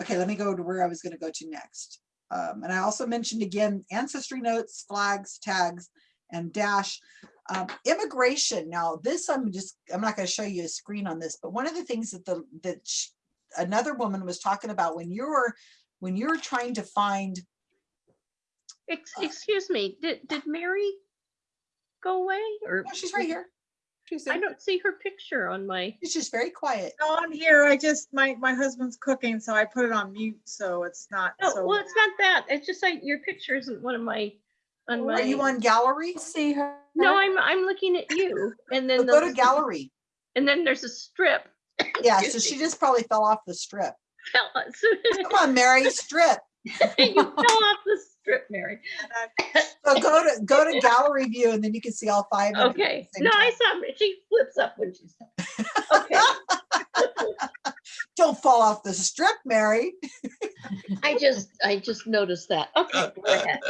Okay, let me go to where I was gonna go to next. Um, and I also mentioned again, ancestry notes, flags, tags, and dash. Um, immigration, now this, I'm just, I'm not gonna show you a screen on this, but one of the things that the, that sh- another woman was talking about when you're, when you're trying to find, Ex- Excuse me, did, did Mary go away or? oh, she's right here. She's I don't see her picture on my, She's just very quiet. No, I'm here. I just, my, my husband's cooking, so I put it on mute, so it's not no, so. well, it's not that. It's just like your picture isn't one of my, on Are you on gallery? See her? No, I'm, I'm looking at you and then, Go to the- gallery. and then there's a strip. Yeah, so she just probably fell off the strip. Fell- Come on, Mary, strip. You fell off the strip, Mary. So go to, go to gallery view and then you can see all five. of them Okay, no, I saw, she flips up when she's. Okay, Don't fall off the strip, Mary. I just, I just noticed that. Okay, go ahead.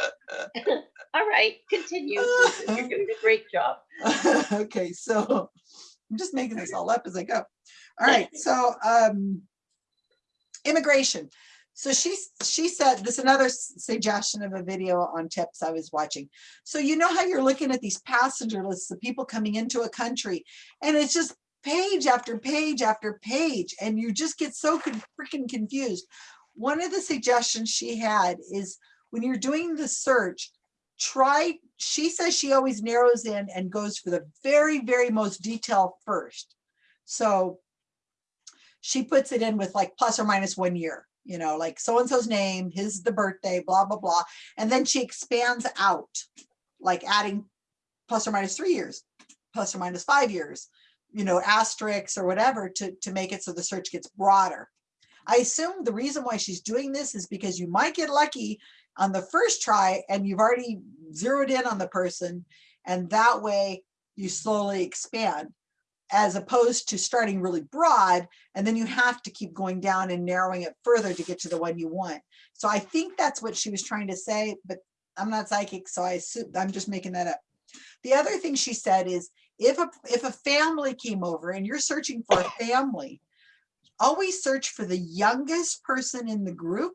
All right, continue. You're doing a great job. Okay, so I'm just making this all up as I go. All right, so um immigration. So she she said this is another suggestion of a video on tips I was watching. So you know how you're looking at these passenger lists of people coming into a country and it's just page after page after page and you just get so freaking confused. One of the suggestions she had is when you're doing the search, try, she says she always narrows in and goes for the very, very most detail first. So she puts it in with like plus or minus one year, you know, like so-and-so's name, his, the birthday, blah, blah, blah. And then she expands out, like adding plus or minus three years, plus or minus five years, you know, asterisks or whatever to, to make it so the search gets broader. I assume the reason why she's doing this is because you might get lucky on the first try and you've already zeroed in on the person and that way you slowly expand as opposed to starting really broad and then you have to keep going down and narrowing it further to get to the one you want. So I think that's what she was trying to say, but I'm not psychic, so I assume I'm just making that up. The other thing she said is if a if a family came over and you're searching for a family, always search for the youngest person in the group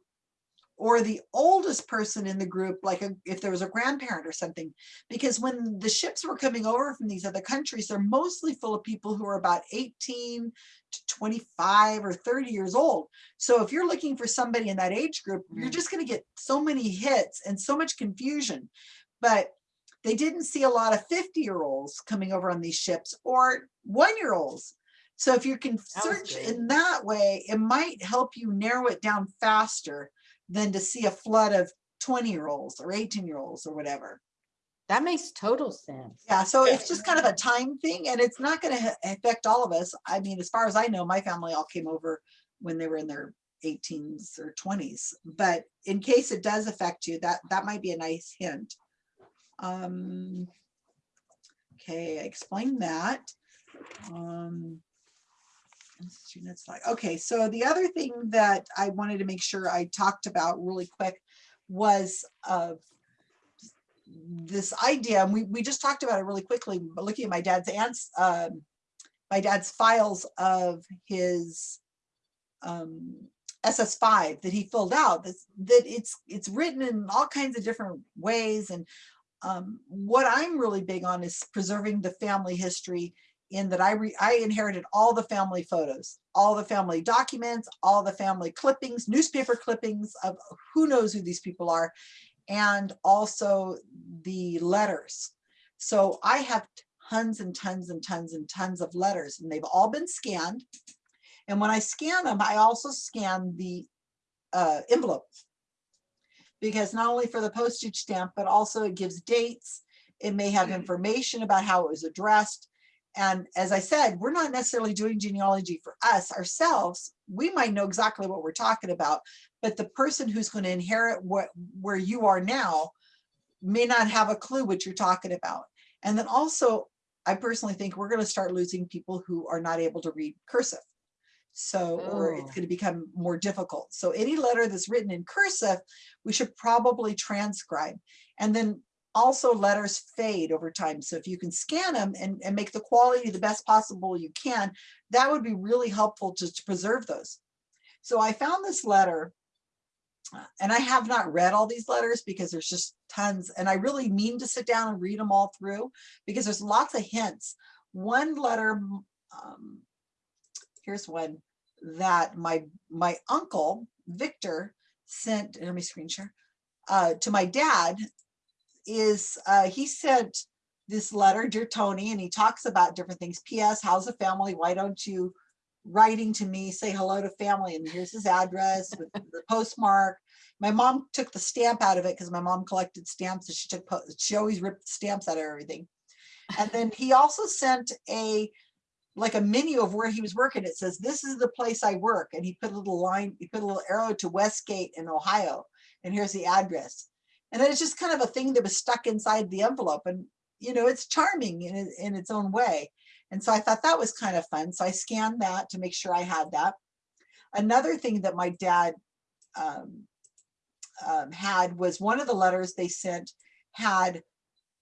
or the oldest person in the group, like a, if there was a grandparent or something. Because when the ships were coming over from these other countries, they're mostly full of people who are about 18 to 25 or 30 years old. So if you're looking for somebody in that age group, you're Mm. just going to get so many hits and so much confusion. But they didn't see a lot of 50 year olds coming over on these ships or one year olds. So if you can search in that way, it might help you narrow it down faster than to see a flood of 20 year olds or 18 year olds or whatever. That makes total sense. Yeah, so it's just kind of a time thing and it's not going to affect all of us. I mean, as far as I know, my family all came over when they were in their 18s or 20s. But in case it does affect you, that that might be a nice hint. Um, okay, I explained that. Um, students like, okay, so the other thing that I wanted to make sure I talked about really quick was of this idea, and we, we just talked about it really quickly, but looking at my dad's aunts, um, my dad's files of his um, SS5 that he filled out, that's, that it's, it's written in all kinds of different ways. And um, what I'm really big on is preserving the family history in that I, re, I inherited all the family photos, all the family documents, all the family clippings, newspaper clippings of who knows who these people are and also the letters. So I have tons and tons and tons and tons of letters and they've all been scanned. And when I scan them, I also scan the uh, envelope. Because not only for the postage stamp, but also it gives dates. It may have information about how it was addressed. And as I said, we're not necessarily doing genealogy for us ourselves. We might know exactly what we're talking about, but the person who's going to inherit what where you are now may not have a clue what you're talking about. And then also, I personally think we're gonna start losing people who are not able to read cursive. So, or it's Oh. gonna become more difficult. So any letter that's written in cursive, we should probably transcribe. And then also letters fade over time. So if you can scan them and, and make the quality the best possible you can, that would be really helpful to, to preserve those. So I found this letter uh, and I have not read all these letters because there's just tons and I really mean to sit down and read them all through because there's lots of hints. One letter, um, here's one that my, my uncle, Victor, sent, let me screen share, uh, to my dad is, uh, he sent this letter, dear Tony, and he talks about different things. P.S. How's the family? Why don't you writing to me, say hello to family, and here's his address with the postmark. My mom took the stamp out of it because my mom collected stamps and she took, she always ripped stamps out of everything. And then he also sent a, like a menu of where he was working. It says, this is the place I work. And he put a little line, he put a little arrow to Westgate in Ohio. And here's the address. And it's just kind of a thing that was stuck inside the envelope. And, you know, it's charming in, in its own way. And so I thought that was kind of fun. So I scanned that to make sure I had that. Another thing that my dad um, um, had was one of the letters they sent had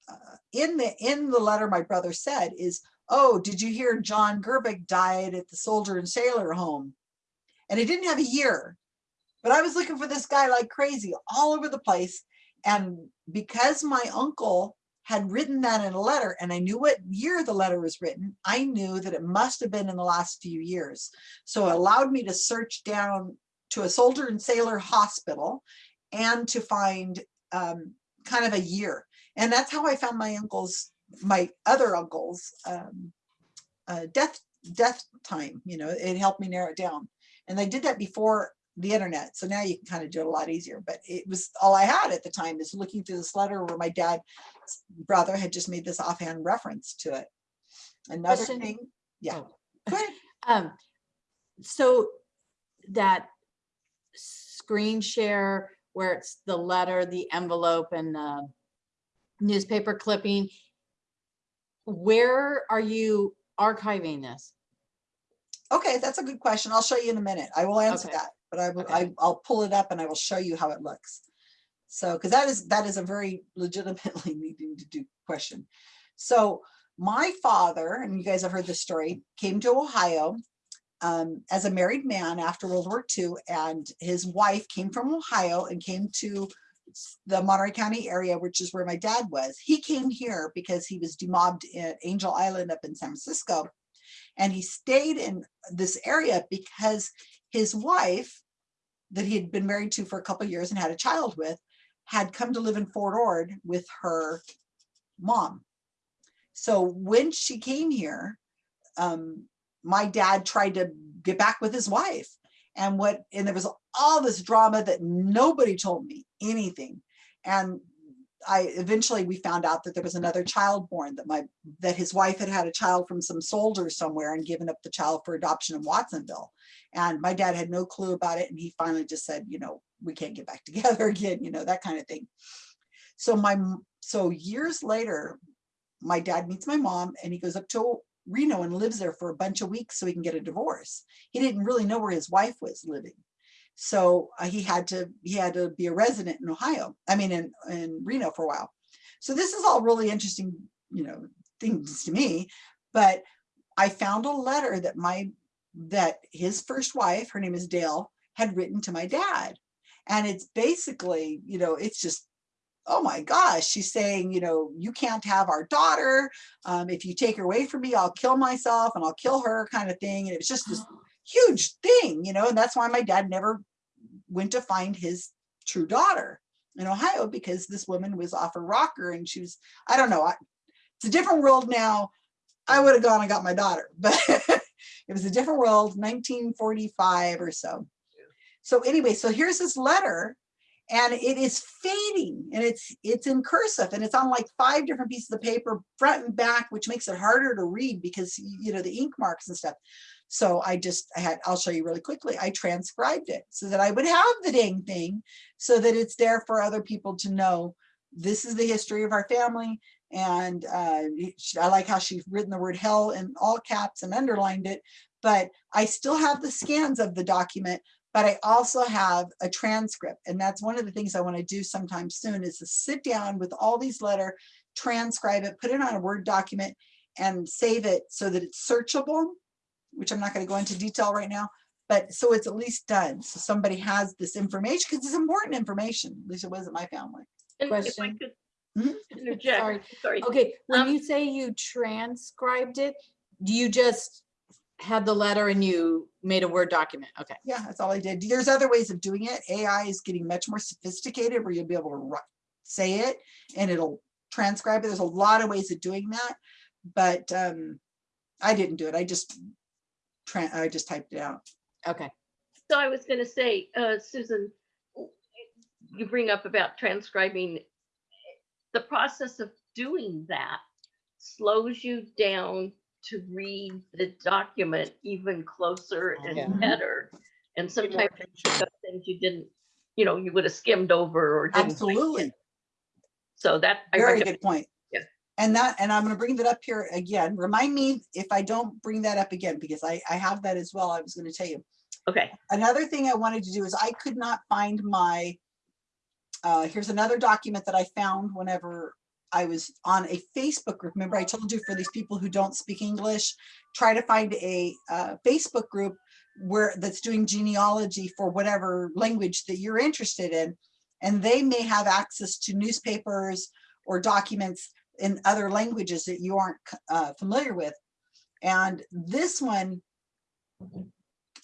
uh, in the in the letter my brother said is, oh, did you hear John Gerbic died at the soldier and sailor home? And it didn't have a year, but I was looking for this guy like crazy all over the place. And because my uncle had written that in a letter and I knew what year the letter was written, I knew that it must have been in the last few years. So it allowed me to search down to a soldier and sailor hospital and to find um, kind of a year. And that's how I found my uncle's, my other uncle's um, uh, death, death time, you know, it helped me narrow it down. And I did that before the internet. So now you can kind of do it a lot easier, but it was all I had at the time is looking through this letter where my dad's brother had just made this offhand reference to it. Another Question. thing, yeah. Oh. Um, so that screen share where it's the letter, the envelope and the newspaper clipping, where are you archiving this? Okay, that's a good question. I'll show you in a minute. I will answer Okay. that, but I will, Okay. I, I'll pull it up and I will show you how it looks. So, because that is, that is a very legitimately needing to do question. So my father, and you guys have heard this story, came to Ohio um, as a married man after World War II, and his wife came from Ohio and came to the Monterey County area, which is where my dad was. He came here because he was demobbed at Angel Island up in San Francisco. And he stayed in this area because his wife that he had been married to for a couple years and had a child with had come to live in Fort Ord with her mom. So when she came here, um, my dad tried to get back with his wife. And what, and there was all this drama that nobody told me anything. And I eventually we found out that there was another child born that my that his wife had had a child from some soldier somewhere and given up the child for adoption in Watsonville. And my dad had no clue about it. And he finally just said, you know, we can't get back together again, you know, that kind of thing. So my, so years later, my dad meets my mom and he goes up to Reno and lives there for a bunch of weeks so he can get a divorce. He didn't really know where his wife was living. So uh, he had to, he had to be a resident in Ohio, I mean, in, in Reno for a while. So this is all really interesting, you know, things to me, but I found a letter that my, that his first wife, her name is Dale, had written to my dad. And it's basically, you know, it's just, oh my gosh, she's saying, you know, you can't have our daughter. Um, if you take her away from me, I'll kill myself and I'll kill her kind of thing. And it was just this huge thing, you know, and that's why my dad never went to find his true daughter in Ohio because this woman was off her rocker and she was, I don't know, I, it's a different world now. I would have gone and got my daughter, but it was a different world, 1945 or so. So anyway, so here's this letter and it is fading and it's it's in cursive and it's on like five different pieces of paper front and back which makes it harder to read because you know the ink marks and stuff so i just i had i'll show you really quickly i transcribed it so that i would have the dang thing so that it's there for other people to know this is the history of our family And uh, I like how she's written the word hell in all caps and underlined it. But I still have the scans of the document, but I also have a transcript. And that's one of the things I want to do sometime soon is to sit down with all these letter, transcribe it, put it on a Word document and save it so that it's searchable, which I'm not going to go into detail right now, but so it's at least done. So somebody has this information because it's important information. At least it was at my family. And Question. could Mhm. interject, Sorry. sorry. Okay, when Um, you say you transcribed it, do you just had the letter and you made a Word document? Okay. Yeah, that's all I did. There's other ways of doing it. AI is getting much more sophisticated where you'll be able to ri- say it and it'll transcribe it. There's a lot of ways of doing that, but um, I didn't do it. I just tran I just typed it out. Okay. So I was gonna say, uh, Susan, you bring up about transcribing. The process of doing that slows you down to read the document even closer Yeah. and better. And Pay more sometimes attention. things you didn't, you know, you would have skimmed over or didn't. like Absolutely. So that. I Very recommend- good point. And that, and I'm gonna bring that up here again. Remind me if I don't bring that up again, because I, I have that as well. I was gonna tell you. Okay, Another thing I wanted to do is I could not find my, uh, here's another document that I found whenever I was on a Facebook group. Remember I told you for these people who don't speak English, try to find a, uh, Facebook group where, that's doing genealogy for whatever language that you're interested in. And they may have access to newspapers or documents in other languages that you aren't, uh, familiar with. And this one,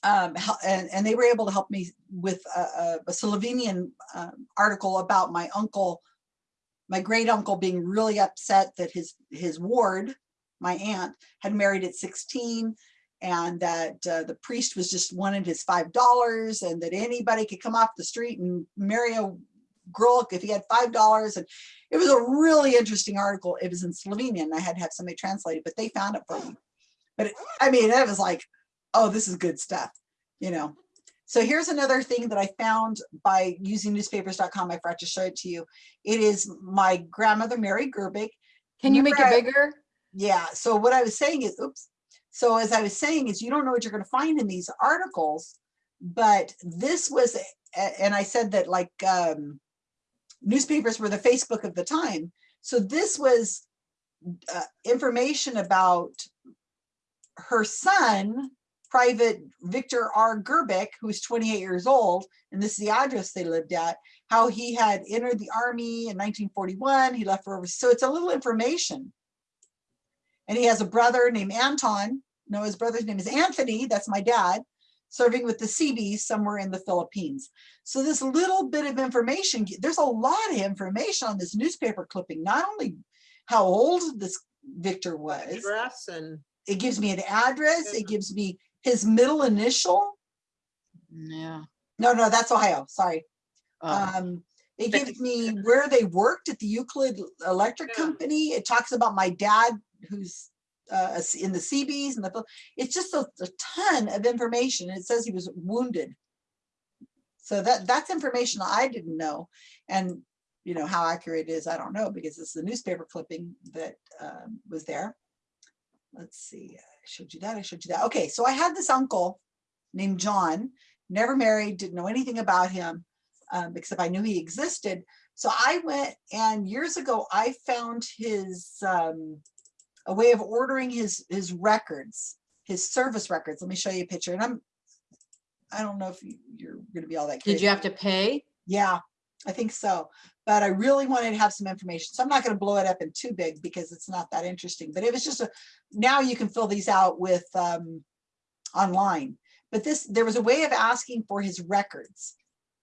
um, and, and they were able to help me with a, a, Slovenian um, article about my uncle, my great uncle being really upset that his, his ward, my aunt, had married at 16 and that uh, the priest was just wanted his five dollars and that anybody could come off the street and marry a girl if he had five dollars and it was a really interesting article. It was in Slovenian and I had to have somebody translate it but they found it for me. But it- I mean it was like oh this is good stuff you know. So here's another thing that I found by using newspapers.com I forgot to show it to you. It is my grandmother Mary Gerbic. Can you make it bigger? yeah, so what I was saying is, oops. So as I was saying is you don't know what you're gonna find in these articles, but this was, and I said that like um newspapers were the Facebook of the time. So this was uh, information about her son, Private Victor R. Gerbic, who's 28 years old, and this is the address they lived at, how he had entered the army in 1941, he left for over, so it's a little information. And he has a brother named Anton. No, his brother's name is Anthony. That's my dad, serving with the Seabees somewhere in the Philippines. So this little bit of information, there's a lot of information on this newspaper clipping, not only how old this Victor was, Address and, it gives me an address, it gives me his middle initial. Yeah. No, no, that's Ohio, sorry. Oh, Um, it gives me where they worked at the Euclid Electric Yeah. Company. It talks about my dad who's uh, in the Seabees and the, it's just a, a ton of information. It says he was wounded. So that, that's information I didn't know. And, you know, how accurate it is, I don't know, because it's the newspaper clipping that um, was there. Let's see, I showed you that, I showed you that. Okay, so I had this uncle named John, never married, didn't know anything about him um, except I knew he existed. So I went and years ago, I found his, um, a way of ordering his, his records, his service records. Let me show you a picture and I'm, I don't know if you- you're gonna be all that. Did you have to pay? Yeah, I think so. But I really wanted to have some information. So I'm not gonna blow it up in too big because it's not that interesting, but it was just a, now you can fill these out with, um, online. But this, there was a way of asking for his records.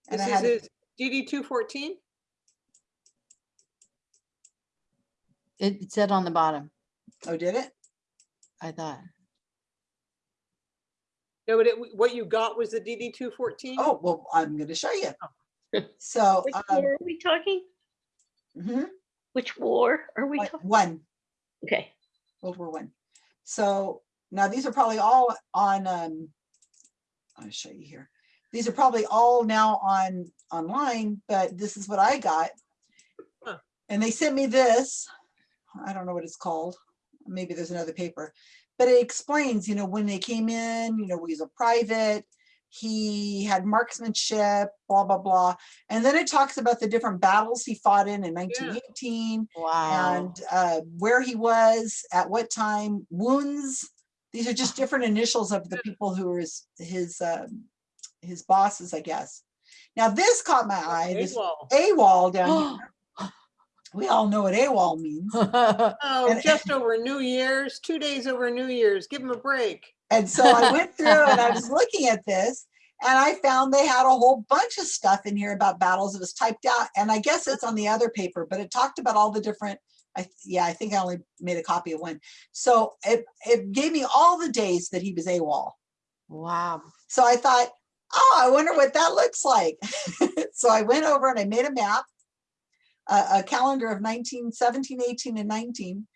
And this I is had, it- his DD two fourteen? It it said on the bottom, oh, did it? I thought. No, but it, what you got was the DD two fourteen? Oh, well, I'm gonna show you. So, which um, war are we talking? mhm, Which war are we one- talking? one, Okay, World War One. So now these are probably all on, um, I'll show you here. These are probably all now on, online, but this is what I got. Huh. And they sent me this. I don't know what it's called. Maybe there's another paper, but it explains, you know, when they came in, you know, he's a private, he had marksmanship, blah, blah, blah. And then it talks about the different battles he fought in in 1918 Wow. and uh, where he was at what time, wounds. These are just different initials of the people who were his his um, his bosses, I guess. Now this caught my eye. This AWOL. AWOL down here. We all know what AWOL means. Oh, And- just over New Year's, two days over New Year's. Give him a break. And so I went through and I was looking at this and I found they had a whole bunch of stuff in here about battles. It was typed out and I guess it's on the other paper, but it talked about all the different, I, yeah, I think I only made a copy of one. So it, it gave me all the days that he was AWOL. Wow. So I thought, oh, I wonder what that looks like. so I went over and I made a map, a, a calendar of 19, 17, 18, and 19,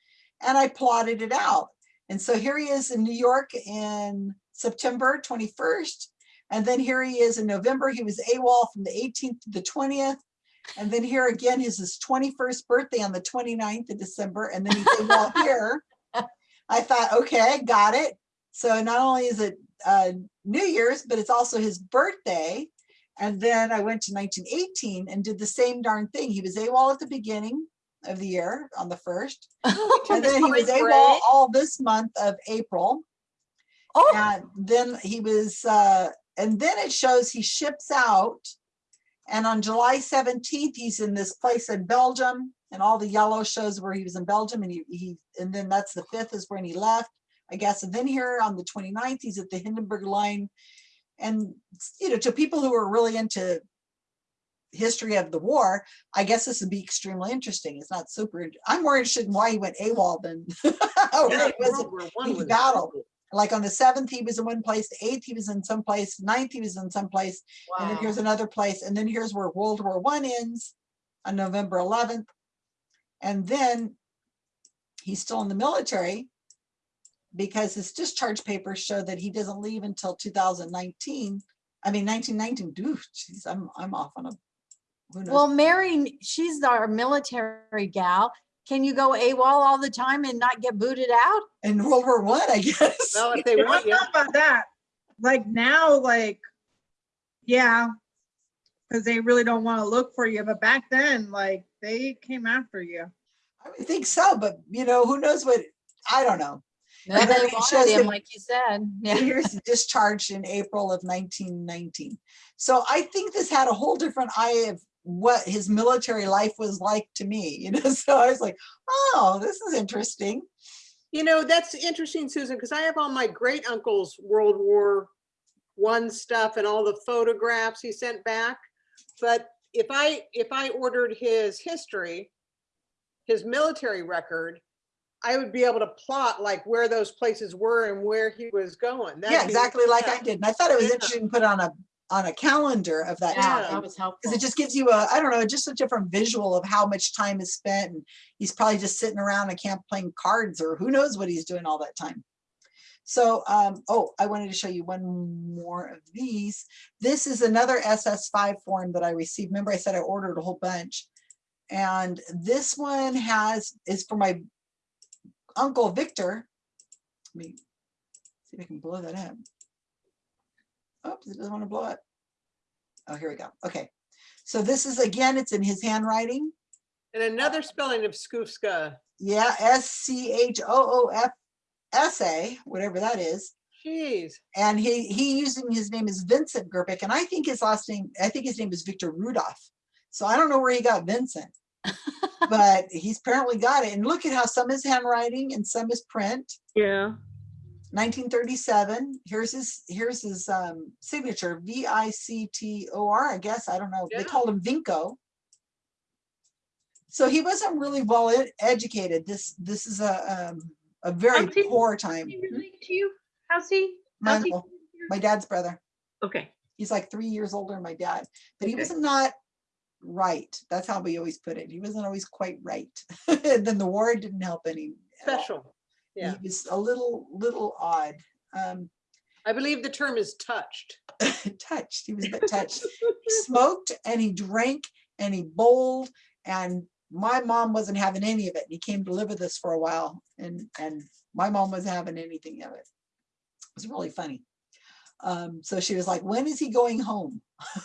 and I plotted it out. And so here he is in New York in September 21st. And then here he is in November. He was AWOL from the 18th to the 20th. And then here again is his 21st birthday on the 29th of December. And then he's AWOL here. I thought, okay, got it. So not only is it uh, New Year's, but it's also his birthday. And then I went to 1918 and did the same darn thing. He was AWOL at the beginning of the year on the first. And then he was AWOL all this month of April. Oh, And then he was, uh, and then it shows he ships out. And on July 17th, he's in this place in Belgium and all the yellow shows where he was in Belgium and he, he, and then that's the fifth is when he left, I guess. And then here on the 29th, he's at the Hindenburg line. And, you know, to people who are really into history of the war, I guess this would be extremely interesting. It's not super, I'm more interested in why he went AWOL than Yeah, it was World War One was battle. like on the seventh, he was in one place, the eighth, he was in some place, ninth, he was in some place, and then here's another place, and then here's where World War One ends on November eleventh. And then he's still in the military because his discharge papers show that he doesn't leave until two thousand nineteen. I mean, nineteen nineteen, dude, jeez, I'm, I'm off on a. who knows? Well, Mary, she's our military gal. Can you go AWOL all the time and not get booted out? In World War One, I guess. Well, if they want know you, about that. Like now, like, yeah. Cause they really don't want to look for you, but back then, like, they came after you. I would think so, but you know, who knows what, I don't know. No, And then they wanted shows him, like you said. And Yeah. here's discharged in April of 1919. So I think this had a whole different eye of what his military life was like to me, you know? So I was like, oh, this is interesting. you know, that's interesting, Susan, because I have all my great uncle's World War One stuff and all the photographs he sent back. But if I, if I ordered his history, his military record, I would be able to plot like where those places were and where he was going. That'd Yeah, exactly like yeah. I did. And I thought it was Yeah. interesting to put on a, on a calendar of that Yeah, time. that was helpful. Because it just gives you a, I don't know, just a different visual of how much time is spent. And he's probably just sitting around a camp playing cards or who knows what he's doing all that time. So, um, oh, I wanted to show you one more of these. This is another SS5 form that I received. Remember I said I ordered a whole bunch. And this one has, is for my uncle Victor. Let me see if I can blow that up. Oh, Oops, it doesn't want to blow up. Oh, here we go. Okay. So this is, again, it's in his handwriting. And another spelling of Skufska. Yeah, S C H O O F S A, whatever that is. Jeez. And he, he using his name is Vincent Gerpick, and I think his last name, I think his name is Victor Rudolph. So I don't know where he got Vincent, but he's apparently got it. And look at how some is handwriting and some is print. Yeah. 1937. Here's his, here's his um, signature, V I C T O R, I guess. I don't know. They Yeah. called him Vinco. So he wasn't really well ed- educated. This, this is a, um, a very How's he- poor time. He to you? How's he? My he? my dad's brother. Okay. He's like three years older than my dad, but he Okay. was not right. That's how we always put it. He wasn't always quite right. And then the war didn't help any. Special. Yeah. He was a little, little odd. Um, I believe the term is touched. touched. He was a bit touched. He smoked and he drank and he bowled and my mom wasn't having any of it. And he came to live with us for a while and, and my mom wasn't having anything of it. It was really funny. Um, so she was like, when is he going home?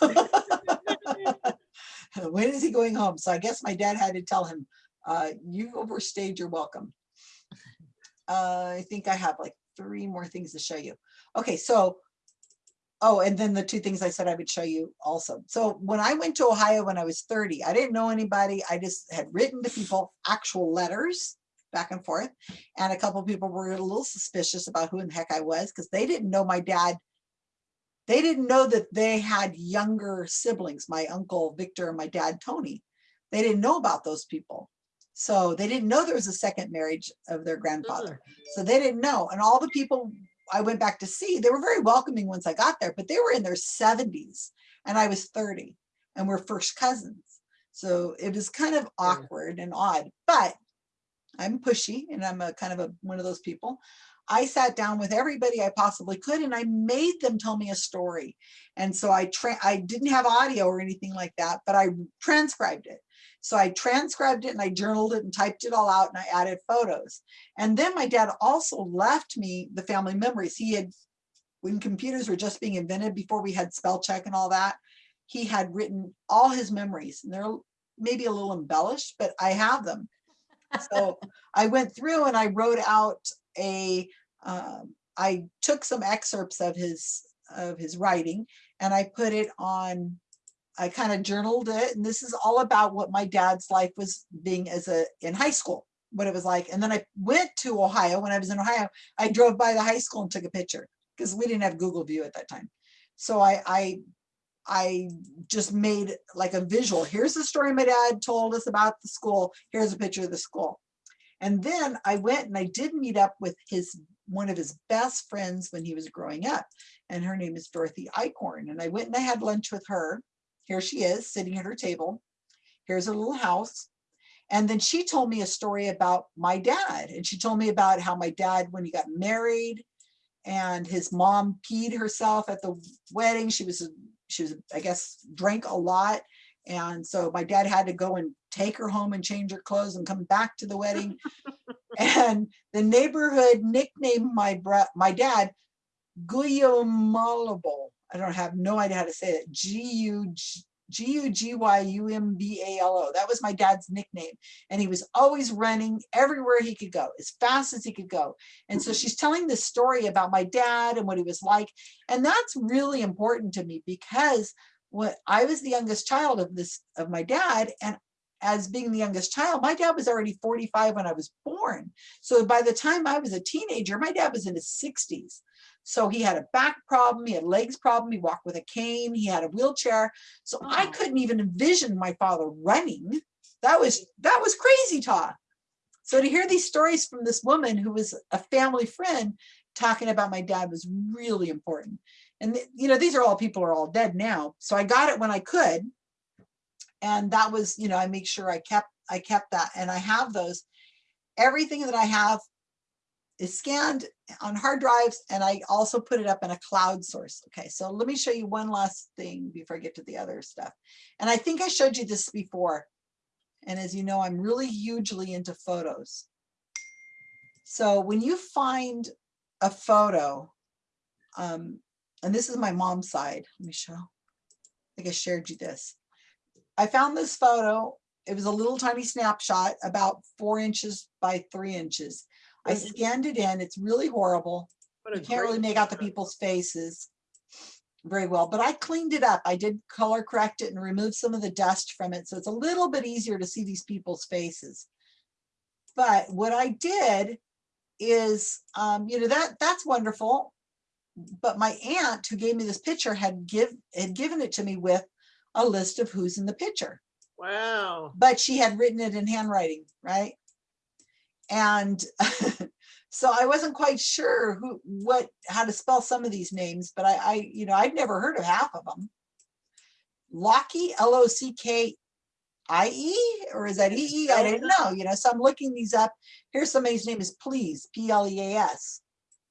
When is he going home? So I guess my dad had to tell him, uh, you overstayed your welcome. Uh, I think I have like three more things to show you. Okay, so, oh, and then the two things I said I would show you also. So when I went to Ohio when I was 30, I didn't know anybody. I just had written to people actual letters back and forth. And a couple people were a little suspicious about who in the heck I was because they didn't know my dad. They didn't know that they had younger siblings, my uncle Victor and my dad Tony. They didn't know about those people. So they didn't know there was a second marriage of their grandfather. Mm-hmm. So they didn't know. And all the people I went back to see, they were very welcoming once I got there, but they were in their 70s and I was 30 and we're first cousins. So it was kind of awkward and odd, but I'm pushy and I'm a kind of a one of those people. I sat down with everybody I possibly could and I made them tell me a story. And so I I didn't have audio or anything like that, but I transcribed it. So I transcribed it and I journaled it and typed it all out and I added photos. And then my dad also left me the family memories. He had, when computers were just being invented before we had spell check and all that, he had written all his memories and they're maybe a little embellished, but I have them. So I went through and I wrote out a, um, I took some excerpts of his, of his writing and I put it on I kind of journaled it and this is all about what my dad's life was being as a in high school, what it was like. And then I went to Ohio when I was in Ohio, I drove by the high school and took a picture because we didn't have Google view at that time. So I, I, I just made like a visual. Here's the story my dad told us about the school. Here's a picture of the school. And then I went and I did meet up with his one of his best friends when he was growing up. And her name is Dorothy Eichhorn. And I went and I had lunch with her here she is sitting at her table. Here's her little house. And then she told me a story about my dad. And she told me about how my dad, when he got married and his mom peed herself at the wedding, she was, she was, I guess, drank a lot. And so my dad had to go and take her home and change her clothes and come back to the wedding. and the neighborhood nicknamed my bro my dad Guyamalabo. I don't have no idea how to say it. G U G U G Y U M B A L O. That was my dad's nickname. And he was always running everywhere he could go, as fast as he could go. And so mm-hmm. she's telling this story about my dad and what he was like. And that's really important to me because what I was the youngest child of this of my dad and as being the youngest child, my dad was already 45 when I was born. So by the time I was a teenager, my dad was in his 60s. So he had a back problem, he had legs problem, he walked with a cane, he had a wheelchair. So I couldn't even envision my father running. That was that was crazy talk. So to hear these stories from this woman who was a family friend talking about my dad was really important. And you know, these are all people are all dead now. So I got it when I could. And that was, you know, I make sure I kept I kept that and I have those. Everything that I have is scanned on hard drives and I also put it up in a cloud source. Okay, so let me show you one last thing before I get to the other stuff. And I think I showed you this before. And as you know, I'm really hugely into photos. So when you find a photo, um, and this is my mom's side, let me show. I think I shared you this. I found this photo. It was a little tiny snapshot about four inches by three inches. I scanned it in. It's really horrible. You can't really make out the people's faces very well, but I cleaned it up. I did color correct it and remove some of the dust from it. So it's a little bit easier to see these people's faces. But what I did is, um, you know, that that's wonderful. But my aunt who gave me this picture had give had given it to me with a list of who's in the picture Wow. but she had written it in handwriting, right? And so I wasn't quite sure who, what, how to spell some of these names, but I, I, you know, I'd never heard of half of them. Locky, L-O-C-K-I-E, or is that E-E? I didn't know, you know, so I'm looking these up. Here's somebody's name is Please, P-L-E-A-S.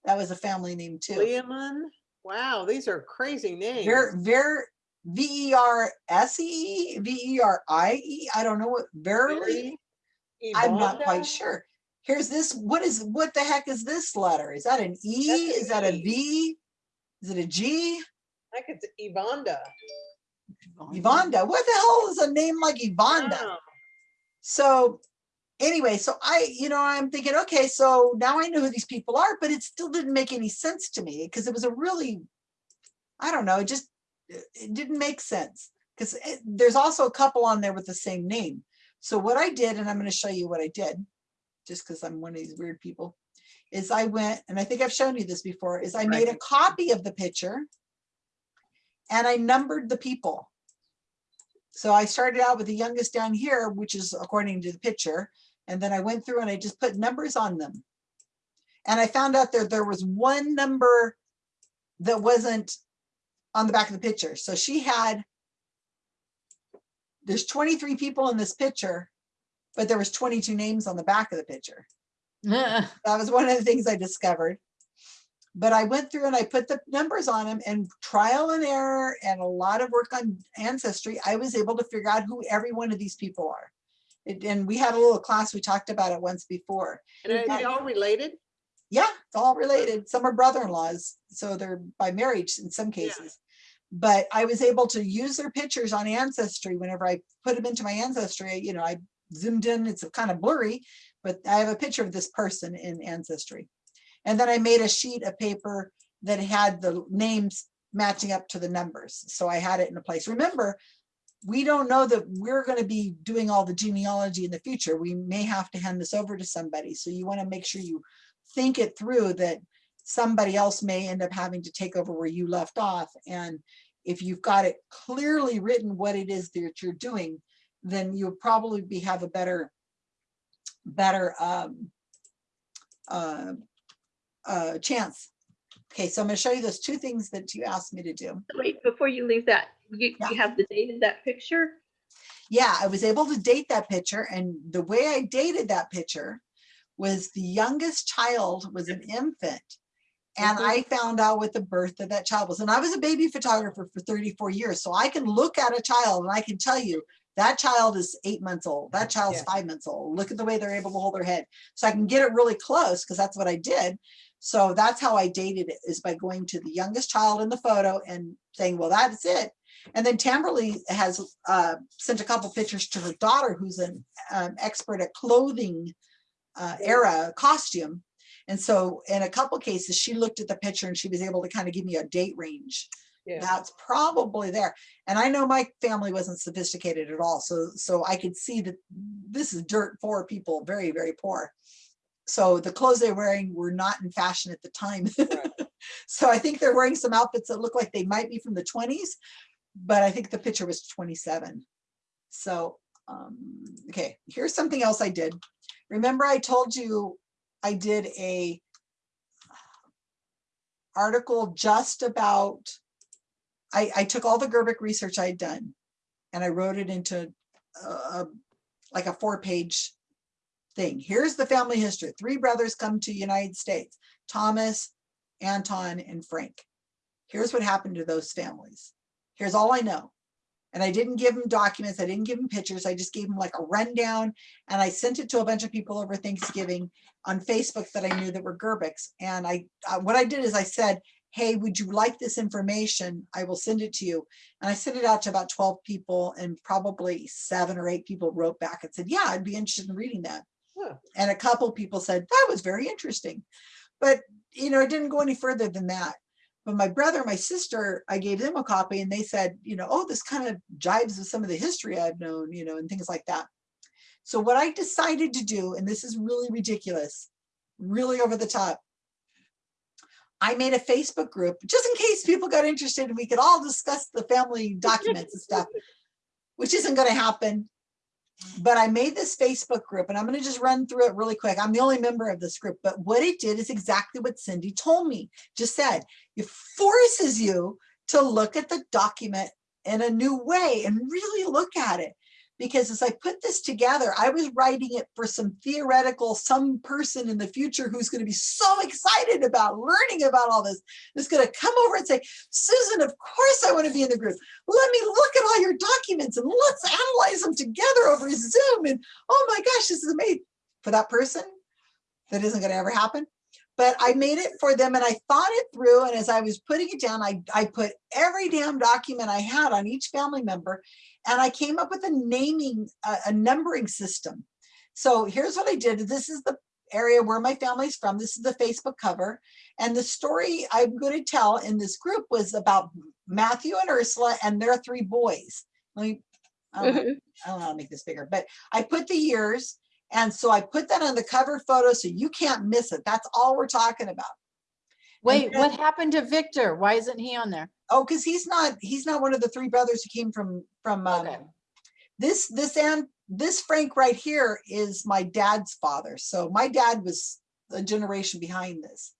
That was a family name too. Leomon. Wow, these are crazy names. Ver, Ver, V E R S E, V E R I E, I don't know what, verily, I'm not quite sure. Here's this, what is, what the heck is this letter? Is that an E? That's Is that a V? Is it a G? I could, say Yvonda. Yvonda, what the hell is a name like? Wow. So anyway, so I, you know, I'm thinking, okay, so now I know who these people are, but it still didn't make any sense to me because it was a really, I don't know, it just, it it didn't make sense. Because eh, there's also a couple on there with the same name. So what I did, and I'm going to show you what I did, just because I'm one of these weird people, is I went, and I think I've shown you this before, is I made a copy of the picture and I numbered the people. So I started out with the youngest down here, which is according to the picture. And then I went through and I just put numbers on them. And I found out that there was one number that wasn't on the back of the picture. So she had, there's 23 people in this picture, but there was 22 names on the back of the picture. That was one of the things I discovered. But I went through and I put the numbers on them and trial and error and a lot of work on ancestry, I was able to figure out who every one of these people are. It- And we had a little class, we talked about it once before. And are they all related? Yeah, it's all related. Some are brother-in-laws, so they're by marriage in some Yeah. cases. But I was able to use their pictures on Ancestry whenever I put them into my Ancestry, you know, I zoomed in, it's kind of blurry, but I have a picture of this person in Ancestry. And then I made a sheet of paper that had the names matching up to the numbers. So I had it in a place. Remember, we don't know that we're going to be doing all the genealogy in the future. We may have to hand this over to somebody. So you want to make sure you think it through that somebody else may end up having to take over where you left off. And if you've got it clearly written what it is that you're doing, then you'll probably be have a better, better um, uh, uh, chance. Okay, so I'm going to show you those two things that you asked me to do. Wait, before you leave that, you, Yeah. you have the date of that picture? yeah, I was able to date that picture and the way I dated that picture was the youngest child was an infant. And Mhm. I found out what the birth of that child was. And I was a baby photographer for 34 years. So I can look at a child and I can tell you that child is eight months old. That child's Yeah. five months old. Look at the way they're able to hold their head. So I can get it really close because that's what I did. So that's how I dated it is by going to the youngest child in the photo and saying, well, that's it. And then Tamberly has uh, sent a couple pictures to her daughter, who's an um, expert at clothing uh, era costume. And so in a couple cases, she looked at the picture and she was able to kind of give me a date range. Yeah. That's probably there. And I know my family wasn't sophisticated at all. So, so I could see that this is dirt poor people, very, very poor. So the clothes they're wearing were not in fashion at the time. Right. So I think they're wearing some outfits that look like they might be from the twenties, but I think the picture was twenty-seven. So, um, okay, here's something else I did. Remember I told you I did a article just about, I, I took all the Gerbic research I'd done and I wrote it into a, a- like a four-page thing. Here's the family history. Three brothers come to United States, Thomas, Anton, and Frank. Here's what happened to those families. Here's all I know. And I didn't give them documents. I didn't give them pictures. I just gave them like a rundown. And I sent it to a bunch of people over Thanksgiving on Facebook that I knew that were Gerbics. And I, uh, what I did is I said, hey, would you like this information? I will send it to you. And I sent it out to about 12 people and probably seven or eight people wrote back and said, yeah, I'd be interested in reading that. Huh. And a couple people said, that was very interesting. But, you know, it didn't go any further than that. But my brother, my sister, I gave them a copy and they said, you know, oh, this kind of jives with some of the history I've known, you know, and things like that. So what I decided to do, and this is really ridiculous, really over the top. I made a Facebook group just in case people got interested and we could all discuss the family documents and stuff, which isn't going to happen. But I made this Facebook group and I'm going to just run through it really quick. I'm the only member of this group, but what it did is exactly what Cindy told me, just said, it forces you to look at the document in a new way and really look at it. because as I put this together, I was writing it for some theoretical, some person in the future who's going to be so excited about learning about all this, is going to come over and say, Susan, of course I want to be in the group. Let me look at all your documents and let's analyze them together over Zoom. And oh my gosh, this is amazing. For that person, that isn't going to ever happen. But I made it for them and I thought it through. And as I was putting it down, I, I put every damn document I had on each family member and I came up with a naming, a, a numbering system. So here's what I did. This is the area where my family's from. This is the Facebook cover. And the story I'm going to tell in this group was about Matthew and Ursula and their three boys. Let me, I don't know, Mhm. I don't know how to make this bigger, but I put the years. And so I put that on the cover photo so you can't miss it. That's all we're talking about. Wait, then- what happened to Victor? Why isn't he on there? Oh, because he's not, he's not one of the three brothers who came from, from, um, Okay. this, this, and this Frank right here is my dad's father. So my dad was a generation behind this.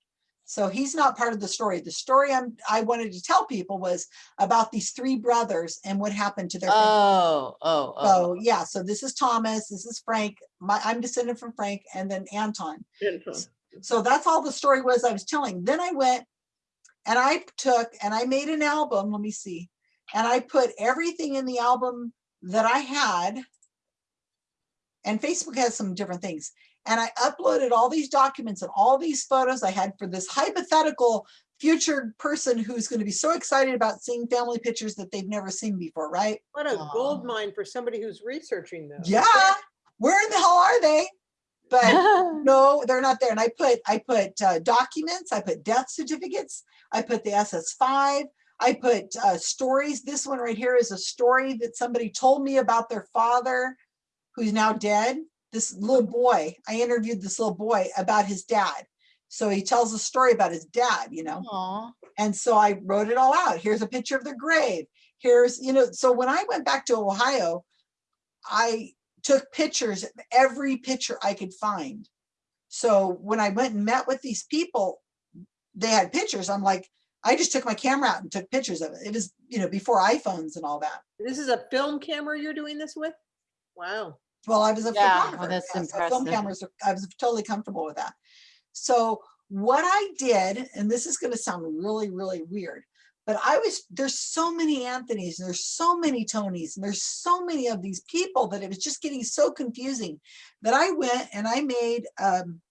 So he's not part of the story. The story I'm, I wanted to tell people was about these three brothers and what happened to their. family. Oh, oh, oh. So yeah, so this is Thomas, this is Frank, my, I'm descended from Frank and then Anton. Info. So that's all the story was I was telling. Then I went and I took and I made an album. Let me see. And I put everything in the album that I had. And Facebook has some different things. And I uploaded all these documents and all these photos I had for this hypothetical future person who's going to be so excited about seeing family pictures that they've never seen before, right? What a Aw. gold mine for somebody who's researching those. Yeah. Where in the hell are they? But no, they're not there. And I put, I put uh, documents, I put death certificates, I put the SS5, I put uh, stories. This one right here is a story that somebody told me about their father who's now dead. This little boy, I interviewed this little boy about his dad. So he tells a story about his dad, you know? Aw. And so I wrote it all out. Here's a picture of their grave. Here's, you know, so when I went back to Ohio, I took pictures of every picture I could find. So when I went and met with these people, they had pictures. I'm like, I just took my camera out and took pictures of it. It was, you know, before iPhones and all that. This is a film camera you're doing this with? Wow. Well, I was a Yeah, well, photographer. that's yeah, so Film cameras, I was totally comfortable with that. So what I did, and this is gonna sound really, really weird, but I was, there's so many Anthony's, and there's so many Tonys, and there's so many of these people that it was just getting so confusing that I went and I made, um,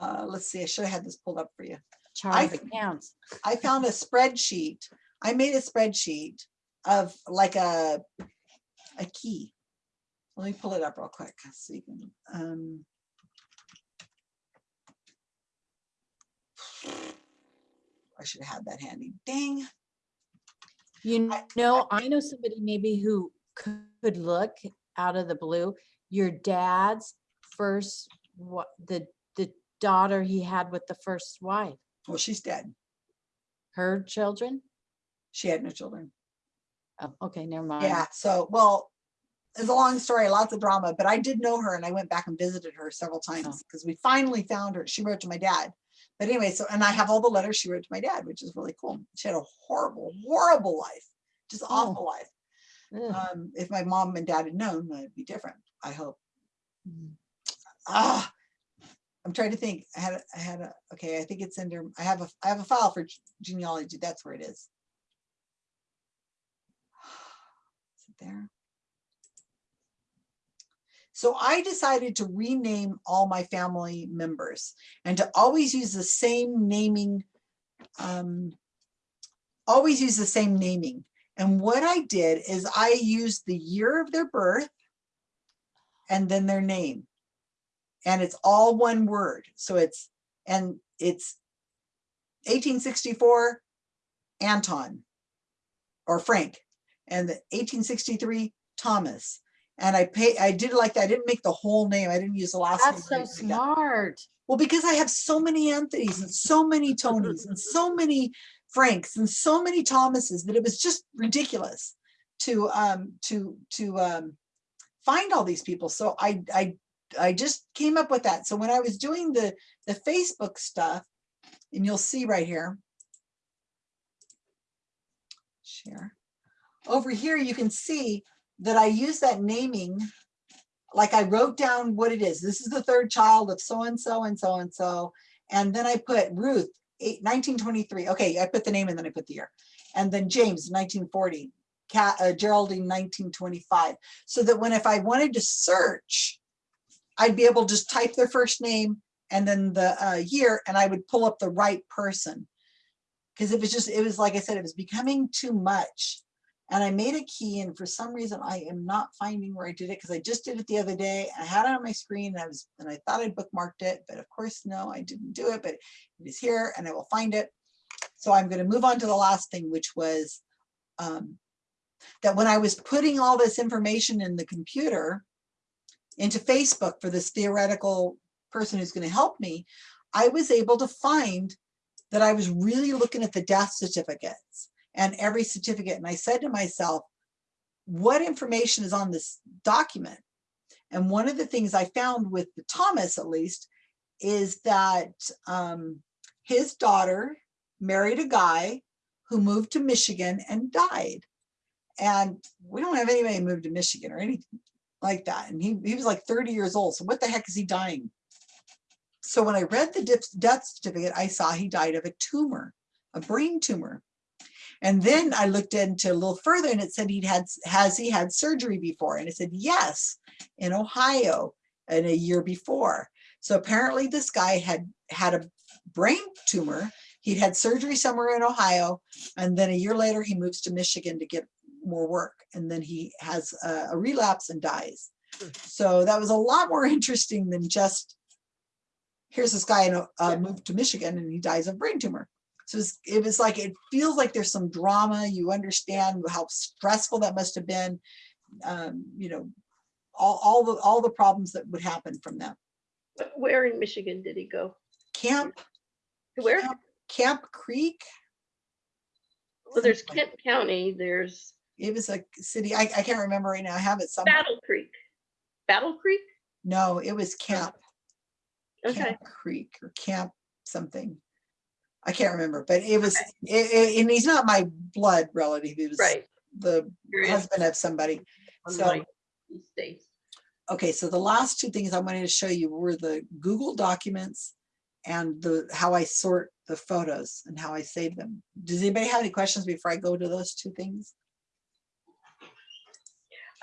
uh, let's see, I should have had this pulled up for you. Charlie I- counts. I found a spreadsheet. I made a spreadsheet of like a, a key. Let me pull it up real quick so you can, um. I should have had that handy. Dang. You I- know, I know somebody maybe who could could look out of the blue. Your dad's first, what, the, the daughter he had with the first wife, Well, she's dead. her children? She had no children. Oh, okay, never mind. Yeah, so, well, it's a long story, lots of drama, but I did know her and I went back and visited her several times because we finally found her. She wrote to my dad. But anyway, so, and I have all the letters she wrote to my dad, which is really cool. She had a horrible, horrible life, just awful life. Um, if my mom and dad had known, it'd be different, I hope. Mm. Ah, I'm trying to think. I had, a- I had a, okay, I think it's under, I have a, I have a file for genealogy. That's where it is. Is it there? So I decided to rename all my family members and to always use the same naming, um, always use the same naming. And what I did is I used the year of their birth and then their name. And it's all one word. So it's, and it's 1864 Anton or Frank and the 1863 Thomas. And I pay, I did like that. I didn't make the whole name. I didn't use the last name. That's so or anything like that. smart. Well, because I have so many Anthony's and so many Tonys and so many Franks and so many Thomases that it was just ridiculous to um to to um find all these people. So I I I just came up with that. So when I was doing the the Facebook stuff, and you'll see right here. Share. Over here, you can see that I use that naming, like I wrote down what it is. This is the third child of so-and-so and so-and-so. And then I put Ruth, eight- 1923. Okay, I put the name and then I put the year. And then James, 1940. Cat, uh, Geraldine, 1925. So that when if I wanted to search, I'd be able to just type their first name and then the uh, year, and I would pull up the right person. Because it was just, it was like I said, it was becoming too much. And I made a key and for some reason I am not finding where I did it because I just did it the other day. I had it on my screen and I was, and I thought I bookmarked it, but of course, no, I didn't do it, but it is here and I will find it. So I'm going to move on to the last thing, which was um, that when I was putting all this information in the computer into Facebook for this theoretical person who's going to help me, I was able to find that I was really looking at the death certificates and every certificate. And I said to myself, what information is on this document? And one of the things I found with the Thomas, at least, is that um, his daughter married a guy who moved to Michigan and died. And we don't have anybody moved to Michigan or anything like that. And he, he was like 30 years old. So what the heck is he dying? So when I read the death certificate, I saw he died of a tumor, a brain tumor. And then I looked into a little further and it said he'd had, has he had surgery before? And it said, yes, in Ohio and a year before. So apparently this guy had had a brain tumor. He'd had surgery somewhere in Ohio. And then a year later, he moves to Michigan to get more work. And then he has a, a relapse and dies. So that was a lot more interesting than just, here's this guy in, uh, moved to Michigan and he dies of brain tumor. So it's- it was like, it feels like there's some drama. You understand how stressful that must have been. Um, you know, all, all the, all the problems that would happen from that. Where in Michigan did he go? Camp, Where? Camp- Camp Creek. Well, there's Kent County, there's It was a city, I, I can't remember right now. I have it somewhere. Battle Creek. Battle Creek? No, it was Camp, Okay, Camp Creek or Camp something. I can't remember, but it was, it- it- and he's not my blood relative. He was right. the husband of somebody. So, my these days. okay, so the last two things I wanted to show you were the Google documents and the, how I sort the photos and how I save them. Does anybody have any questions before I go to those two things?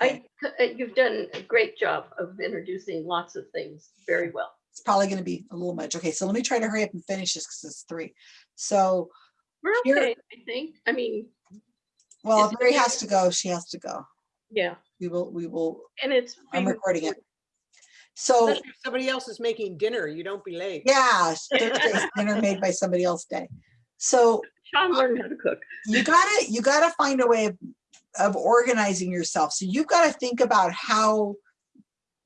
I, uh, you've done a great job of introducing lots of things very well. It's probably gonna be a little much. Okay, so let me try to hurry up and finish this because it's three. So, We're Here- I think. I mean, well, if Mary has to go, she has to go. yeah, We will, we will, and it's. I'm being recording it. So, if somebody else is making dinner, you don't be late. yeah, Thursday's dinner made by somebody else day. So Sean learned how to cook. you gotta, you gotta find a way of, of organizing yourself. So you've got to think about how,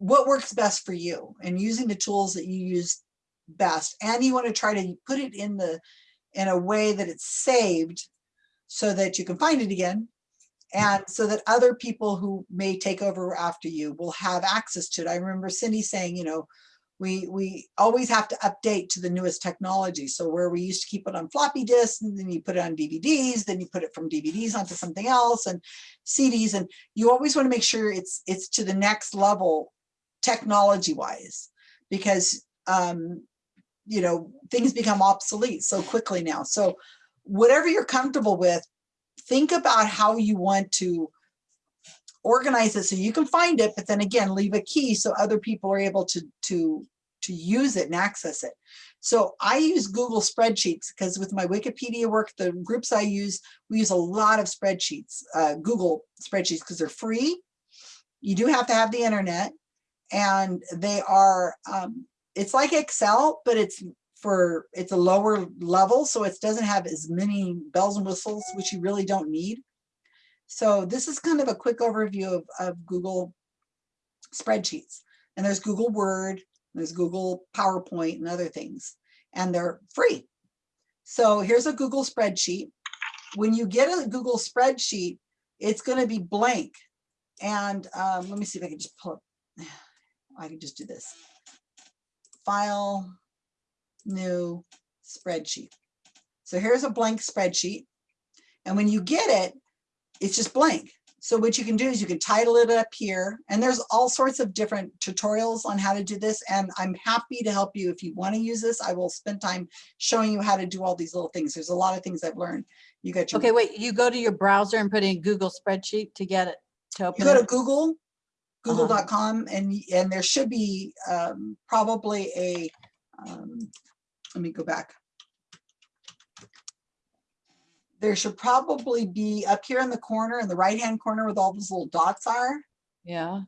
what works best for you and using the tools that you use best. And you want to try to put it in the, in a way that it's saved so that you can find it again. And so that other people who may take over after you will have access to it. I remember Cindy saying, you know, we, we always have to update to the newest technology. So where we used to keep it on floppy disks and then you put it on DVDs, then you put it from DVDs onto something else and CDs. And you always want to make sure it's, it's to the next level technology wise, because, um, you know, things become obsolete so quickly now. So whatever you're comfortable with, think about how you want to organize it so you can find it, but then again, leave a key so other people are able to, to, to use it and access it. So I use Google spreadsheets because with my Wikipedia work, the groups I use, we use a lot of spreadsheets, uh, Google spreadsheets because they're free. You do have to have the internet and they are, um, it's like Excel, but it's for, it's a lower level. So it doesn't have as many bells and whistles, which you really don't need. So this is kind of a quick overview of, of Google spreadsheets. And there's Google Word, there's Google PowerPoint and other things, and they're free. So here's a Google spreadsheet. When you get a Google spreadsheet, it's going to be blank. And um, let me see if I can just pull up. I can just do this. File, new spreadsheet. So here's a blank spreadsheet. And when you get it, it's just blank. So what you can do is you can title it up here and there's all sorts of different tutorials on how to do this. And I'm happy to help you if you want to use this. I will spend time showing you how to do all these little things. There's a lot of things I've learned. You got your, Okay, wait, you go to your browser and put in Google spreadsheet to get it to you open go to? Google. google.com and, and there should be um, probably a, um, let me go back. There should probably be up here in the corner, in the right-hand corner with all those little dots are, Yeah,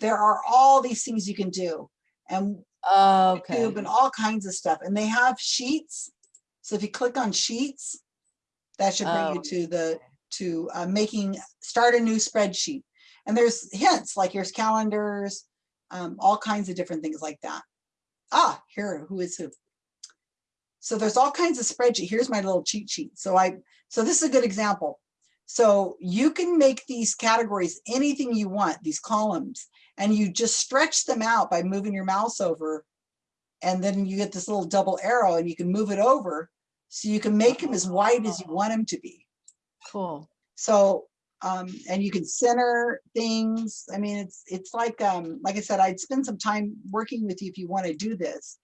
there are all these things you can do. And okay, YouTube and all kinds of stuff. And they have sheets. So if you click on sheets, that should bring you Oh. to the, to uh, making, start a new spreadsheet. And there's hints, like here's calendars, um, all kinds of different things like that. Ah, here, who is who? So there's all kinds of spreadsheet. Here's my little cheat sheet. So I, so this is a good example. So you can make these categories anything you want, these columns, and you just stretch them out by moving your mouse over. And then you get this little double arrow and you can move it over. So you can make them as wide as you want them to be. cool. So, um, and you can center things. I mean, it's, it's like, um, like I said, I'd spend some time working with you if you want to do this.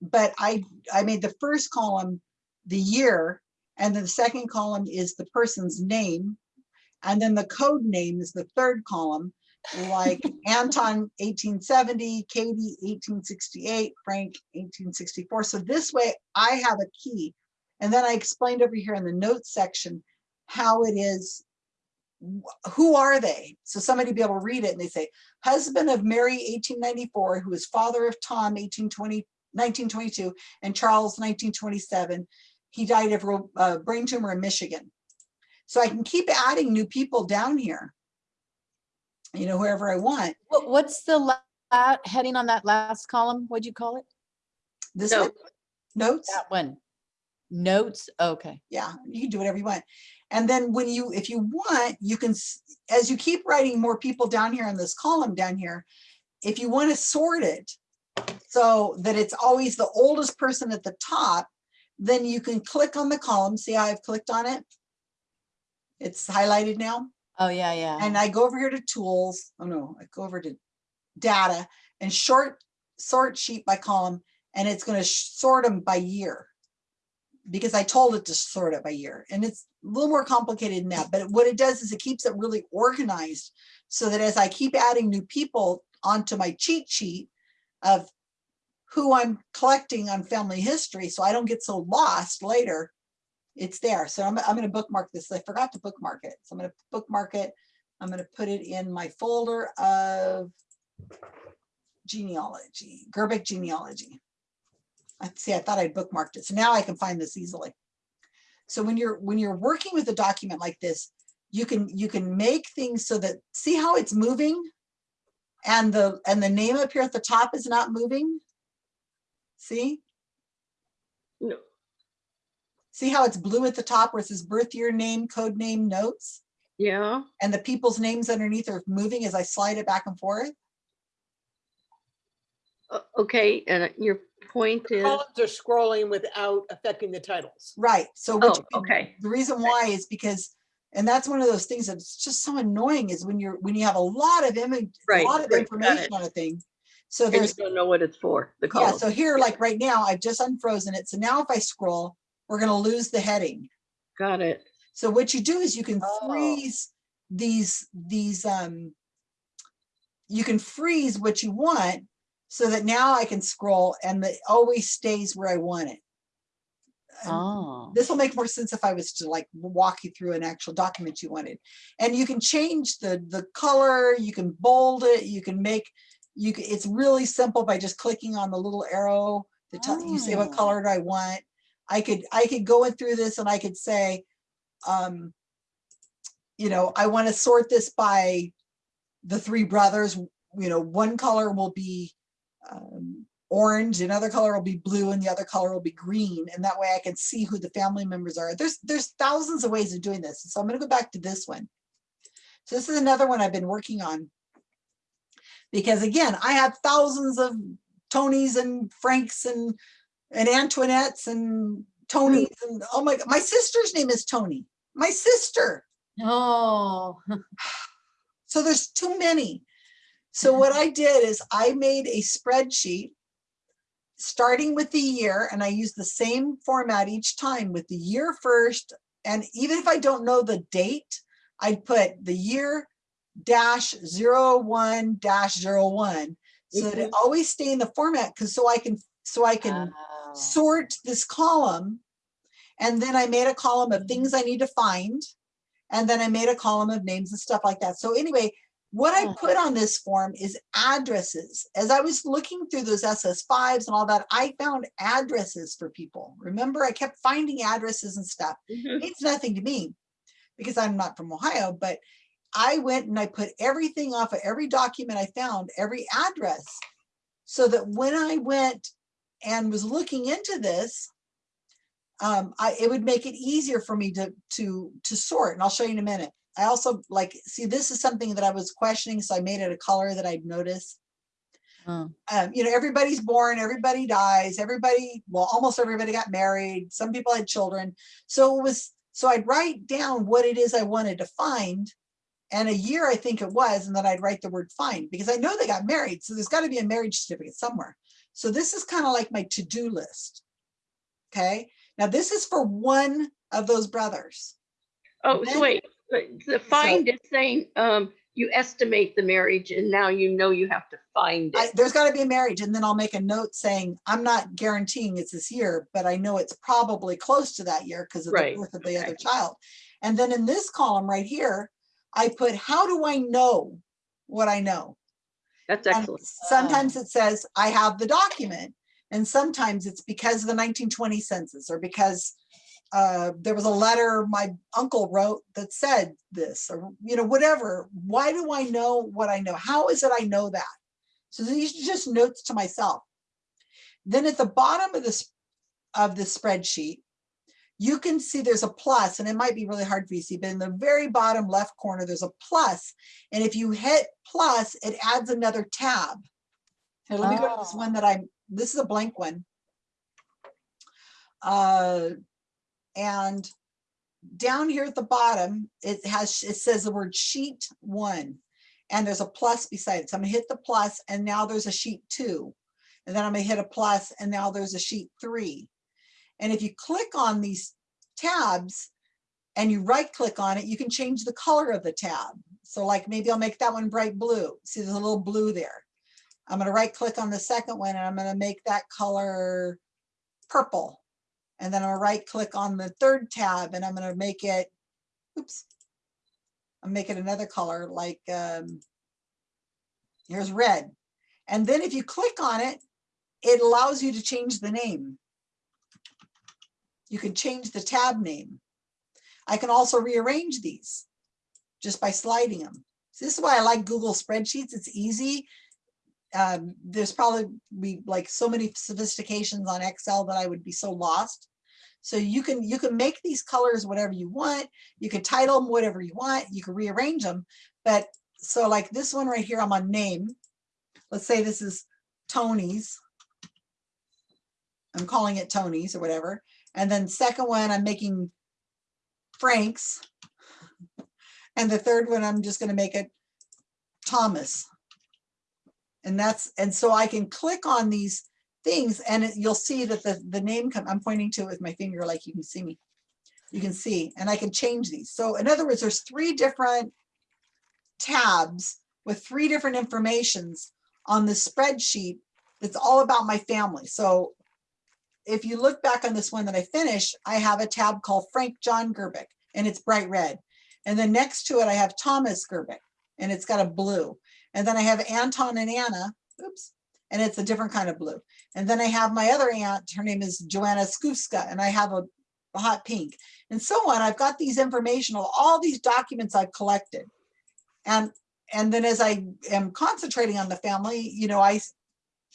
But I, I made the first column, the year, and then the second column is the person's name. And then the code name is the third column, like Anton eighteen seventy, Katie eighteen sixty-eight, Frank eighteen sixty-four. So this way I have a key. And then I explained over here in the notes section how it is, who are they? So somebody be able to read it and they say, husband of Mary 1894, who is father of Tom 1820, 1922, and Charles 1927. He died of a uh, brain tumor in Michigan. So I can keep adding new people down here. You know, wherever I want. What's the la- la- heading on that last column? What'd you call it? This one, notes. That one. Notes, okay. yeah, you can do whatever you want. And then when you, if you want, you can, as you keep writing more people down here in this column down here, if you want to sort it so that it's always the oldest person at the top, then you can click on the column. See how I've clicked on it? It's highlighted now. Oh, yeah, yeah. And I go over here to tools. Oh no, I go over to data and short sort sheet by column and it's going to sort them by year because I told it to sort it by year and it's a little more complicated than that. But what it does is it keeps it really organized so that as I keep adding new people onto my cheat sheet of who I'm collecting on family history, so I don't get so lost later, it's there. So I'm, I'm gonna bookmark this. I forgot to bookmark it. So I'm gonna bookmark it. I'm gonna put it in my folder of genealogy, Gerbic genealogy. I see, I thought I'd bookmarked it. So now I can find this easily. So when you're, when you're working with a document like this, you can, you can make things so that, see how it's moving? And the, and the name up here at the top is not moving? See? no, See how it's blue at the top where it says birth year, name, code name, notes? yeah, And the people's names underneath are moving as I slide it back and forth? okay, and your point is, Columns are scrolling without affecting the titles. Right, so what oh, okay, the reason why is because, and that's one of those things that's just so annoying is when you're, when you have a lot of image, right, a lot of right, information on a thing. So and you don't know what it's for, the yeah, so here, like right now, I've just unfrozen it. So now if I scroll, we're gonna lose the heading. Got it, So what you do is you can Oh. freeze these, these, um, you can freeze what you want so that now I can scroll and it always stays where I want it. And Oh, This will make more sense if I was to like walk you through an actual document you wanted. And you can change the, the color, you can bold it, you can make, you can, it's really simple by just clicking on the little arrow. The tell you say what Oh. color do I want? I could, I could go in through this and I could say, um, you know, I want to sort this by the three brothers, you know, one color will be um, orange, another color will be blue, and the other color will be green. And that way I can see who the family members are. There's there's thousands of ways of doing this. So I'm going to go back to this one. So this is another one I've been working on. Because again, I have thousands of Tonys and Franks and and Antoinettes and Tonys and oh my, my sister's name is Tony. My sister. Oh, So there's too many. So what I did is I made a spreadsheet starting with the year and I use the same format each time with the year first. And even if I don't know the date, I'd put the year dash zero one dash zero one. So that it mm-hmm. always stay in the format because so I can, so I can oh. sort this column. And then I made a column of mm-hmm. things I need to find. And then I made a column of names and stuff like that. So anyway, what I Oh. put on this form is addresses. As I was looking through those SS5s and all that, I found addresses for people. Remember, I kept finding addresses and stuff. Mhm. It's nothing to me because I'm not from Ohio, but I went and I put everything off of every document I found, every address. So that when I went and was looking into this, um, I, it would make it easier for me to, to, to sort, and I'll show you in a minute. I also like, see, this is something that I was questioning, so I made it a color that I'd notice. Oh. Um, you know, everybody's born, everybody dies, everybody, well, almost everybody got married, some people had children. So it was, so I'd write down what it is I wanted to find. And a year, I think it was, and then I'd write the word find, because I know they got married, so there's gotta be a marriage certificate somewhere. So this is kind of like my to-do list. Okay, now this is for one of those brothers. Oh, Then- so wait, but the find is saying, um, you estimate the marriage and now you know you have to find I, it. there's got to be a marriage, and then I'll make a note saying, I'm not guaranteeing it's this year, but I know it's probably close to that year because of the birth of the other child. And then in this column right here, I put, how do I know what I know? That's And excellent. sometimes it says, I have the document, and sometimes it's because of the nineteen twenty census, or because uh, there was a letter my uncle wrote that said this, or, you know, whatever. Why do I know what I know? How is it I know that? So these are just notes to myself. Then at the bottom of this, of the spreadsheet, you can see there's a plus, and it might be really hard for you to see, but in the very bottom left corner, there's a plus, And if you hit plus, it adds another tab. Here, let me go to this one that I'm, this is a blank one. Uh, and down here at the bottom, it has, it says the word sheet one. And there's a plus beside it. So I'm gonna hit the plus and now there's a sheet two. And then I'm gonna hit a plus and now there's a sheet three. And if you click on these tabs and you right click on it, you can change the color of the tab. So like maybe I'll make that one bright blue. See, there's a little blue there. I'm gonna right click on the second one and I'm gonna make that color purple. And then I'll right click on the third tab and I'm gonna make it, oops. I'll make it another color like, um, here's red. And then if you click on it, it allows you to change the name. You can change the tab name. I can also rearrange these just by sliding them. So this is why I like Google spreadsheets. It's easy. Um, there's probably be like so many sophistications on Excel that I would be so lost. So you can you can make these colors whatever you want. You can title them whatever you want. You can rearrange them. But so like this one right here, I'm on name. Let's say this is Tony's. I'm calling it Tony's or whatever. And then second one, I'm making Frank's. And the third one, I'm just gonna make it Thomas. And that's, and so I can click on these things and it- you'll see that the, the name come, I'm pointing to it with my finger like you can see me. You can see, and I can change these. So in other words, there's three different tabs with three different informations on the spreadsheet that's all about my family. So if you look back on this one that I finished, I have a tab called Frank John Gerbic and it's bright red. And then next to it, I have Thomas Gerbic and it's got a blue. And then I have Anton and Anna, oops, and it's a different kind of blue. And then I have my other aunt, her name is Joanna Skufska, and I have a, a hot pink and so on. I've got these informational, all these documents I've collected. And, and then as I am concentrating on the family, you know, I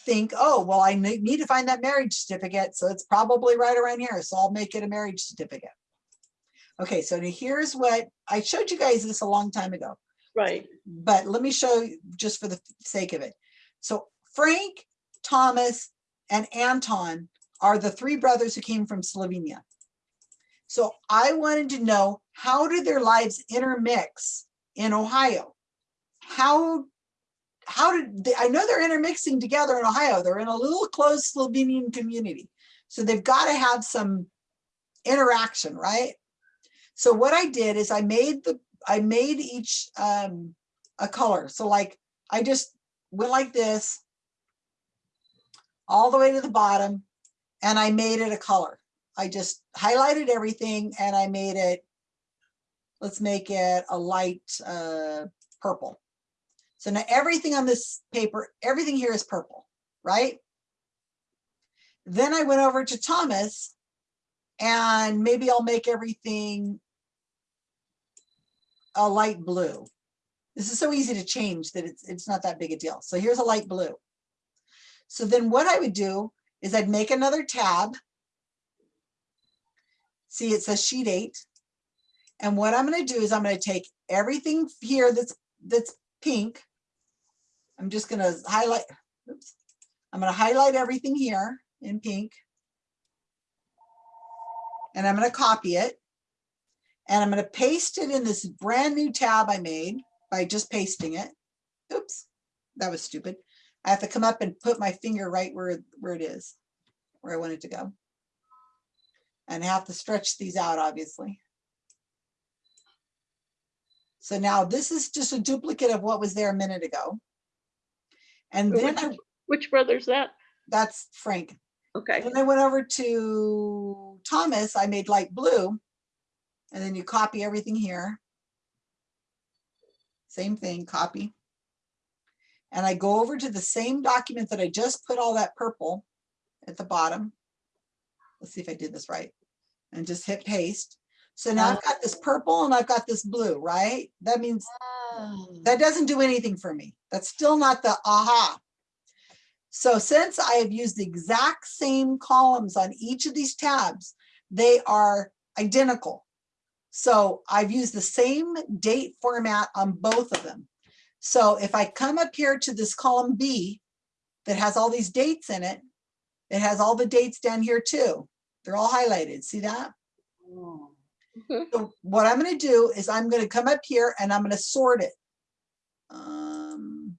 think, oh, well, I need to find that marriage certificate. So it's probably right around here. So I'll make it a marriage certificate. Okay, so here's what, I showed you guys this a long time ago Right. But let me show you just for the sake of it. So Frank, Thomas, and Anton are the three brothers who came from Slovenia. So I wanted to know, how did their lives intermix in Ohio? How, how did, they- I know they're intermixing together in Ohio. They're in a little closed Slovenian community. So they've got to have some interaction, right? So what I did is I made the, I made each um, a color. So like, I just went like this all the way to the bottom and I made it a color. I just highlighted everything and I made it, let's make it a light uh, purple. So now everything on this paper, everything here is purple, right? Then I went over to Thomas and maybe I'll make everything a light blue. This is so easy to change that it's, it's not that big a deal. So here's a light blue. So then what I would do is I'd make another tab. See, it says sheet eight. And what I'm gonna do is I'm gonna take everything here that's, that's pink. I'm just gonna highlight, oops. I'm gonna highlight everything here in pink. And I'm gonna copy it. And I'm gonna paste it in this brand new tab I made by just pasting it. Oops, that was stupid. I have to come up and put my finger right where, where it is, where I want it to go. And have to stretch these out, obviously. So now this is just a duplicate of what was there a minute ago. And then Which, I- which brother's that? that's Frank. Okay, Then I went over to Thomas, I made light blue. And then you copy everything here. Same thing, copy. And I go over to the same document that I just put all that purple at the bottom. Let's see if I did this right. And just hit paste. So now I've got this purple and I've got this blue, right? That means oh. that doesn't do anything for me. That's still not the aha. So since I have used the exact same columns on each of these tabs, they are identical. So I've used the same date format on both of them. So if I come up here to this column B that has all these dates in it, it has all the dates down here too. They're all highlighted. See that? So what I'm gonna do is I'm gonna come up here and I'm gonna sort it. Um,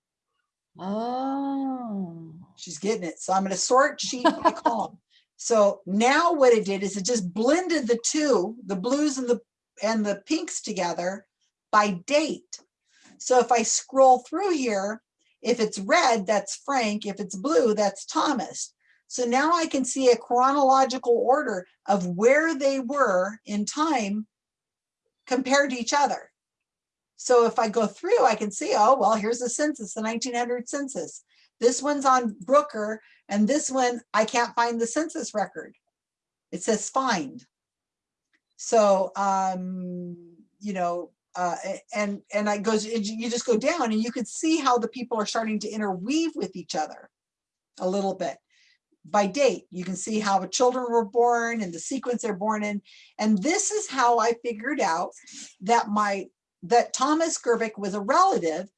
Oh. she's getting it. So I'm gonna sort sheet by column. So now what it did is it just blended the two, the blues and the, and the pinks together by date. So if I scroll through here, if it's red, that's Frank. If it's blue, that's Thomas. So now I can see a chronological order of where they were in time compared to each other. So if I go through, I can see, oh, well, here's the census, the 1900 census. This one's on Brooker and this one, I can't find the census record. It says find. So, um, you know, uh, and, and I goes, you just go down and you could see how the people are starting to interweave with each other a little bit. By date, you can see how the children were born and the sequence they're born in. And this is how I figured out that my, that Thomas Gerbic was a relative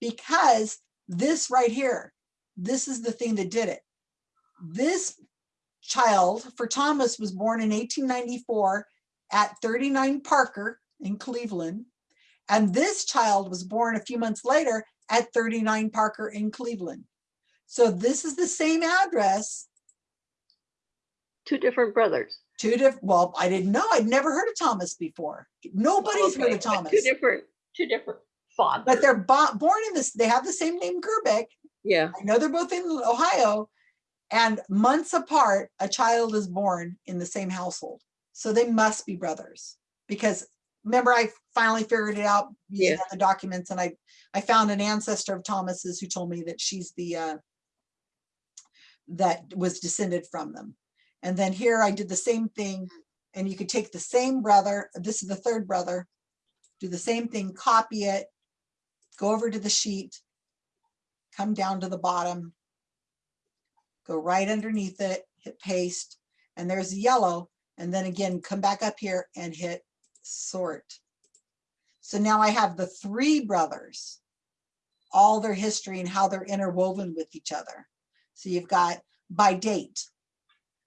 because this right here, this is the thing that did it. This child for Thomas was born in 1894 at 39 Parker in Cleveland. And this child was born a few months later at 39 Parker in Cleveland. So this is the same address, two different brothers. two different, well, I didn't know, I'd never heard of Thomas before. Nobody's heard of Thomas. Two different, two different fathers. But they're born in this, they have the same name Gerbic. Yeah. I know they're both in Ohio. And months apart, a child is born in the same household. So they must be brothers. Because remember, I finally figured it out using Yeah. the documents and I, I found an ancestor of Thomas's who told me that she's the, uh, that was descended from them. And then here I did the same thing and you could take the same brother, this is the third brother, do the same thing, copy it, go over to the sheet, come down to the bottom, go right underneath it, hit paste, and there's yellow, and then again, come back up here and hit sort. So now I have the three brothers, all their history and how they're interwoven with each other. So you've got by date.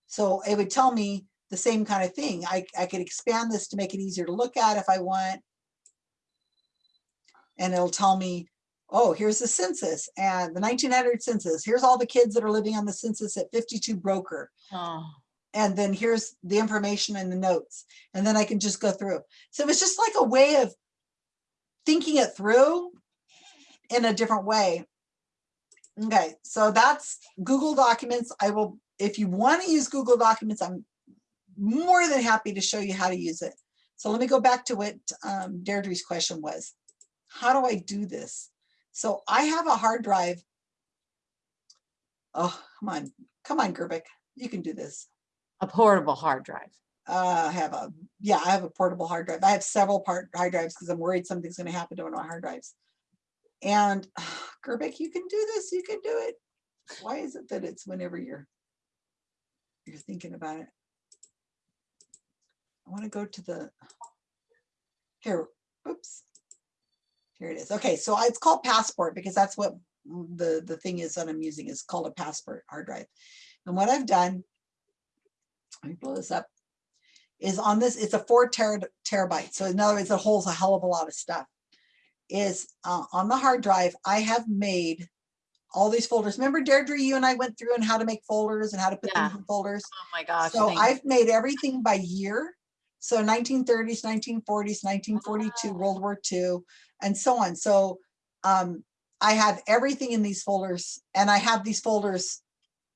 So it would tell me the same kind of thing. I, I could expand this to make it easier to look at if I want. And it'll tell me, oh, here's the census and the nineteen hundred census. Here's all the kids that are living on the census at fifty-two Broker. Oh, And then here's the information and the notes. And then I can just go through. So it was just like a way of thinking it through in a different way. Okay, so that's Google Documents. I will, if you want to use Google Documents, I'm more than happy to show you how to use it. So let me go back to what um, Deirdre's question was. How do I do this? So I have a hard drive. Oh, come on, come on, Gerbic, you can do this. A portable hard drive. Uh, I have a, yeah, I have a portable hard drive. I have several part hard drives because I'm worried something's gonna happen to one of my hard drives. And Gerbic, you can do this, you can do it. Why is it that it's whenever you're you're thinking about it? I want to go to the here, oops. Here it is. Okay, so it's called Passport because that's what the the thing is that I'm using is called a Passport hard drive. And what I've done let me blow this up, is on this, it's a four tera- terabyte. So in other words, it holds a hell of a lot of stuff. Is uh, on the hard drive, I have made all these folders. Remember Deirdre, you and I went through and how to make folders and how to put Yeah. things in folders. Oh my gosh. So I've made everything by year. So 1930s, 1940s, 1942, World War II, and so on. So um, I have everything in these folders and I have these folders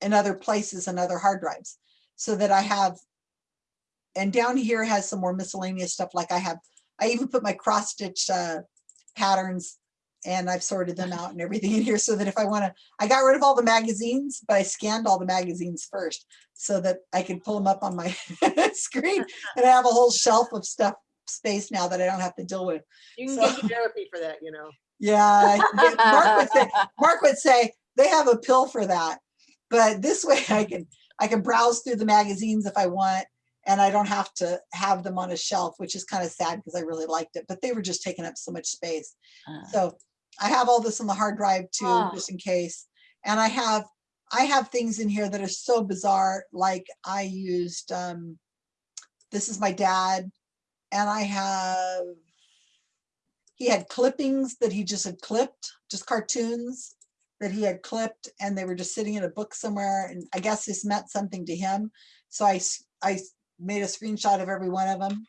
in other places and other hard drives so that I have, and down here has some more miscellaneous stuff like I have, I even put my cross stitch uh, patterns and I've sorted them out and everything in here so that if I want to, I got rid of all the magazines, but I scanned all the magazines first so that I can pull them up on my screen and I have a whole shelf of stuff space now that I don't have to deal with. You can So- get therapy for that, you know. Yeah, I can get- Mark would say, Mark would say they have a pill for that. But this way I can, I can browse through the magazines if I want and I don't have to have them on a shelf, which is kind of sad because I really liked it, but they were just taking up so much space. Uh, So I have all this on the hard drive too, Ah. just in case. And I have, I have things in here that are so bizarre, like I used, um, this is my dad, and I have, he had clippings that he just had clipped, just cartoons that he had clipped, and they were just sitting in a book somewhere, and I guess this meant something to him. So I, I made a screenshot of every one of them.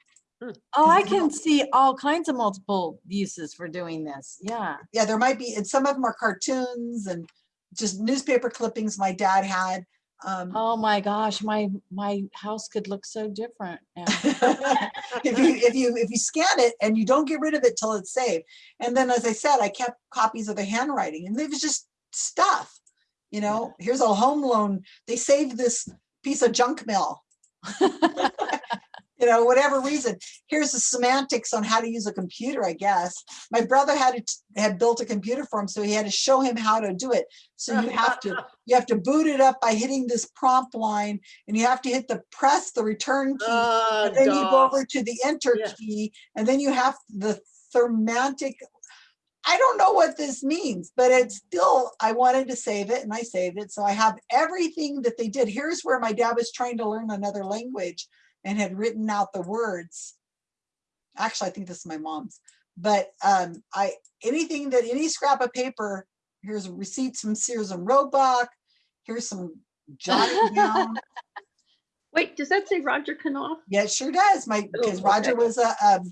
Oh, I can see all kinds of multiple uses for doing this. Yeah. yeah, there might be, and some of them are cartoons and just newspaper clippings my dad had. Um, Oh my gosh, my, my house could look so different if you if you if you scan it and you don't get rid of it till it's saved, and then as I said, I kept copies of the handwriting, and it was just stuff. You know, here's a home loan. They saved this piece of junk mail. you know, whatever reason. Here's the semantics on how to use a computer, I guess. My brother had it had built a computer for him, so he had to show him how to do it. So you have to you have to boot it up by hitting this prompt line, and you have to hit the press the return key, Ah, and then you go over to the enter Yeah. key, and then you have the semantic. I don't know what this means, but it's still, I wanted to save it and I saved it. So I have everything that they did. Here's where my dad was trying to learn another language and had written out the words. Actually, I think this is my mom's, but um, I, anything that, any scrap of paper, here's receipts from Sears and Roebuck. Here's some jotted down. Wait, does that say Roger Knopf? Yeah, it sure does. My, because Oh, Roger was a, um,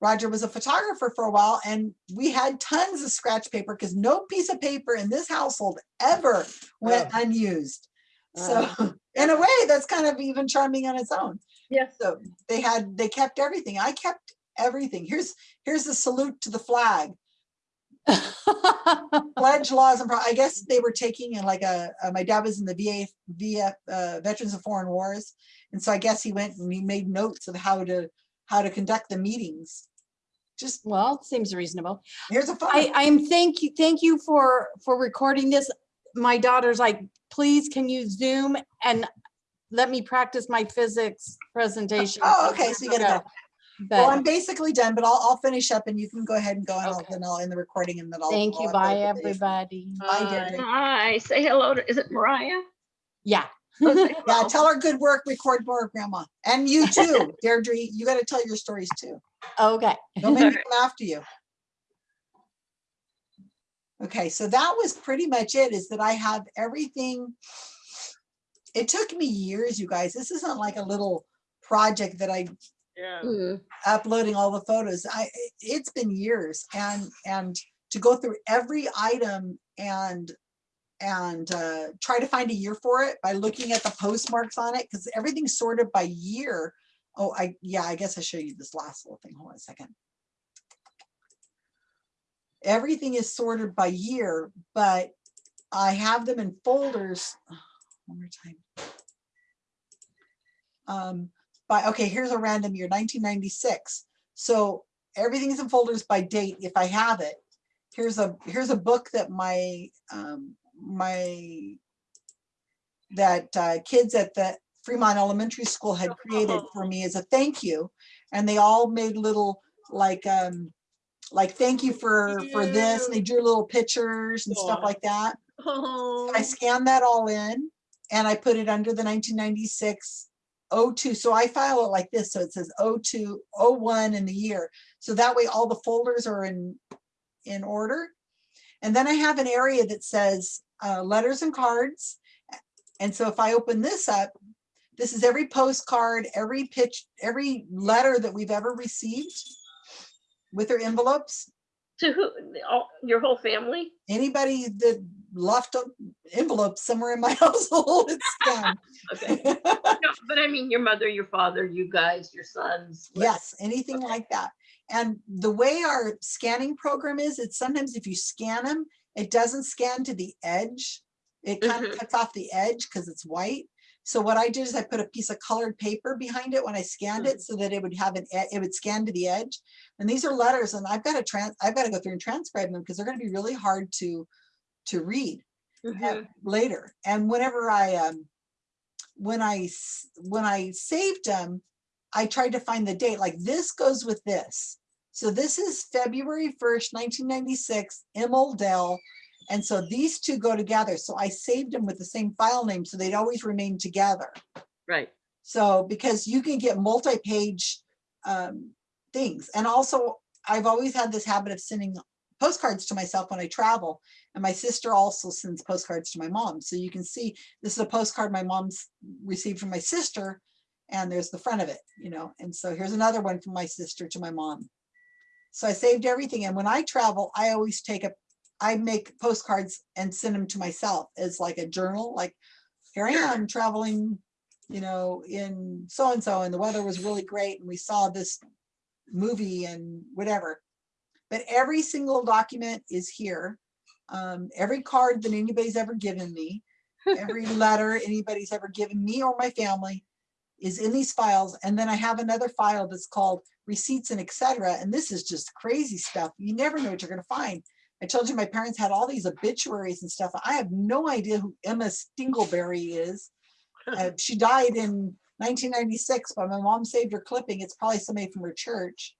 Roger was a photographer for a while and we had tons of scratch paper because no piece of paper in this household ever went unused. So in a way, that's kind of even charming on its own. Yeah. So they had, they kept everything. I kept everything. Here's, here's the salute to the flag. Pledge laws and, pro- I guess they were taking in like a, uh, my dad was in the VA, VF, uh, Veterans of Foreign Wars. And so I guess he went and he made notes of how to, how to conduct the meetings. Just, Well, seems reasonable. here's a phone. I, I'm thank you, thank you for, for recording this. My daughter's like, please, can you zoom and let me practice my physics presentation? Oh, okay, so you gotta go. Well, I'm basically done, but I'll, I'll finish up and you can go ahead and go and I'll, Okay. then I'll end the recording and then I'll. thank I'll you. upload Bye, everybody. Bye, Bye. Deirdre. Hi, say hello to, is it Mariah? Yeah. Yeah, Well, tell her good work, record more, grandma. And you too, Deirdre, you gotta tell your stories too. Okay. Don't make me come after you. Okay, so that was pretty much it, is that I have everything. It took me years, you guys. This isn't like a little project that I Yeah. mm, uploading all the photos. I, it's been years and, and to go through every item and, and uh, try to find a year for it by looking at the postmarks on it, because everything's sorted by year. Oh, I, yeah, I guess I show you this last little thing. Hold on a second. Everything is sorted by year, but I have them in folders. One more time. Um, by, okay, here's a random year, 1996. So everything's in folders by date if I have it. Here's a, here's a book that my, um, my, that uh, kids at the Fremont Elementary School had created for me as a thank you. And they all made little like, um, like, thank you for, for this. And they drew little pictures and stuff like that. Oh, I scanned that all in and I put it under the 1996 02. So I file it like this. So it says 02, 01 in the year. So that way all the folders are in, in order. And then I have an area that says uh, letters and cards. And so if I open this up, this is every postcard, every pitch, every letter that we've ever received with their envelopes. To who, all, your whole family? Anybody that left a envelope somewhere in my household, it's scanned. Okay. No, but I mean, your mother, your father, you guys, your sons. like- Yes, anything like that. And the way our scanning program is, it's sometimes if you scan them, it doesn't scan to the edge. It kind of Mhm. cuts off the edge because it's white. So what I did is I put a piece of colored paper behind it when I scanned it so that it would have an, it would scan to the edge. And these are letters and I've got to trans, I've got to go through and transcribe them because they're going to be really hard to, to read uh, Mhm. later. And whenever I, um, when I, when I saved them, I tried to find the date, like this goes with this. So this is February 1st, 1996, Emil Dell. And so these two go together. So I saved them with the same file name, so they'd always remain together. Right. So because you can get multi-page um, things. And also, I've always had this habit of sending postcards to myself when I travel. And my sister also sends postcards to my mom. So you can see this is a postcard my mom's received from my sister. And there's the front of it, you know. And so here's another one from my sister to my mom. So I saved everything. And when I travel, I always take a, I make postcards and send them to myself as like a journal, like here I am traveling you know, in so-and-so and the weather was really great and we saw this movie and whatever. But every single document is here. Um, every card that anybody's ever given me, every letter anybody's ever given me or my family is in these files. And then I have another file that's called receipts and etc. And this is just crazy stuff. You never know what you're gonna find. I told you my parents had all these obituaries and stuff. I have no idea who Emma Stingleberry is. Uh, she died in 1996, but my mom saved her clipping. It's probably somebody from her church.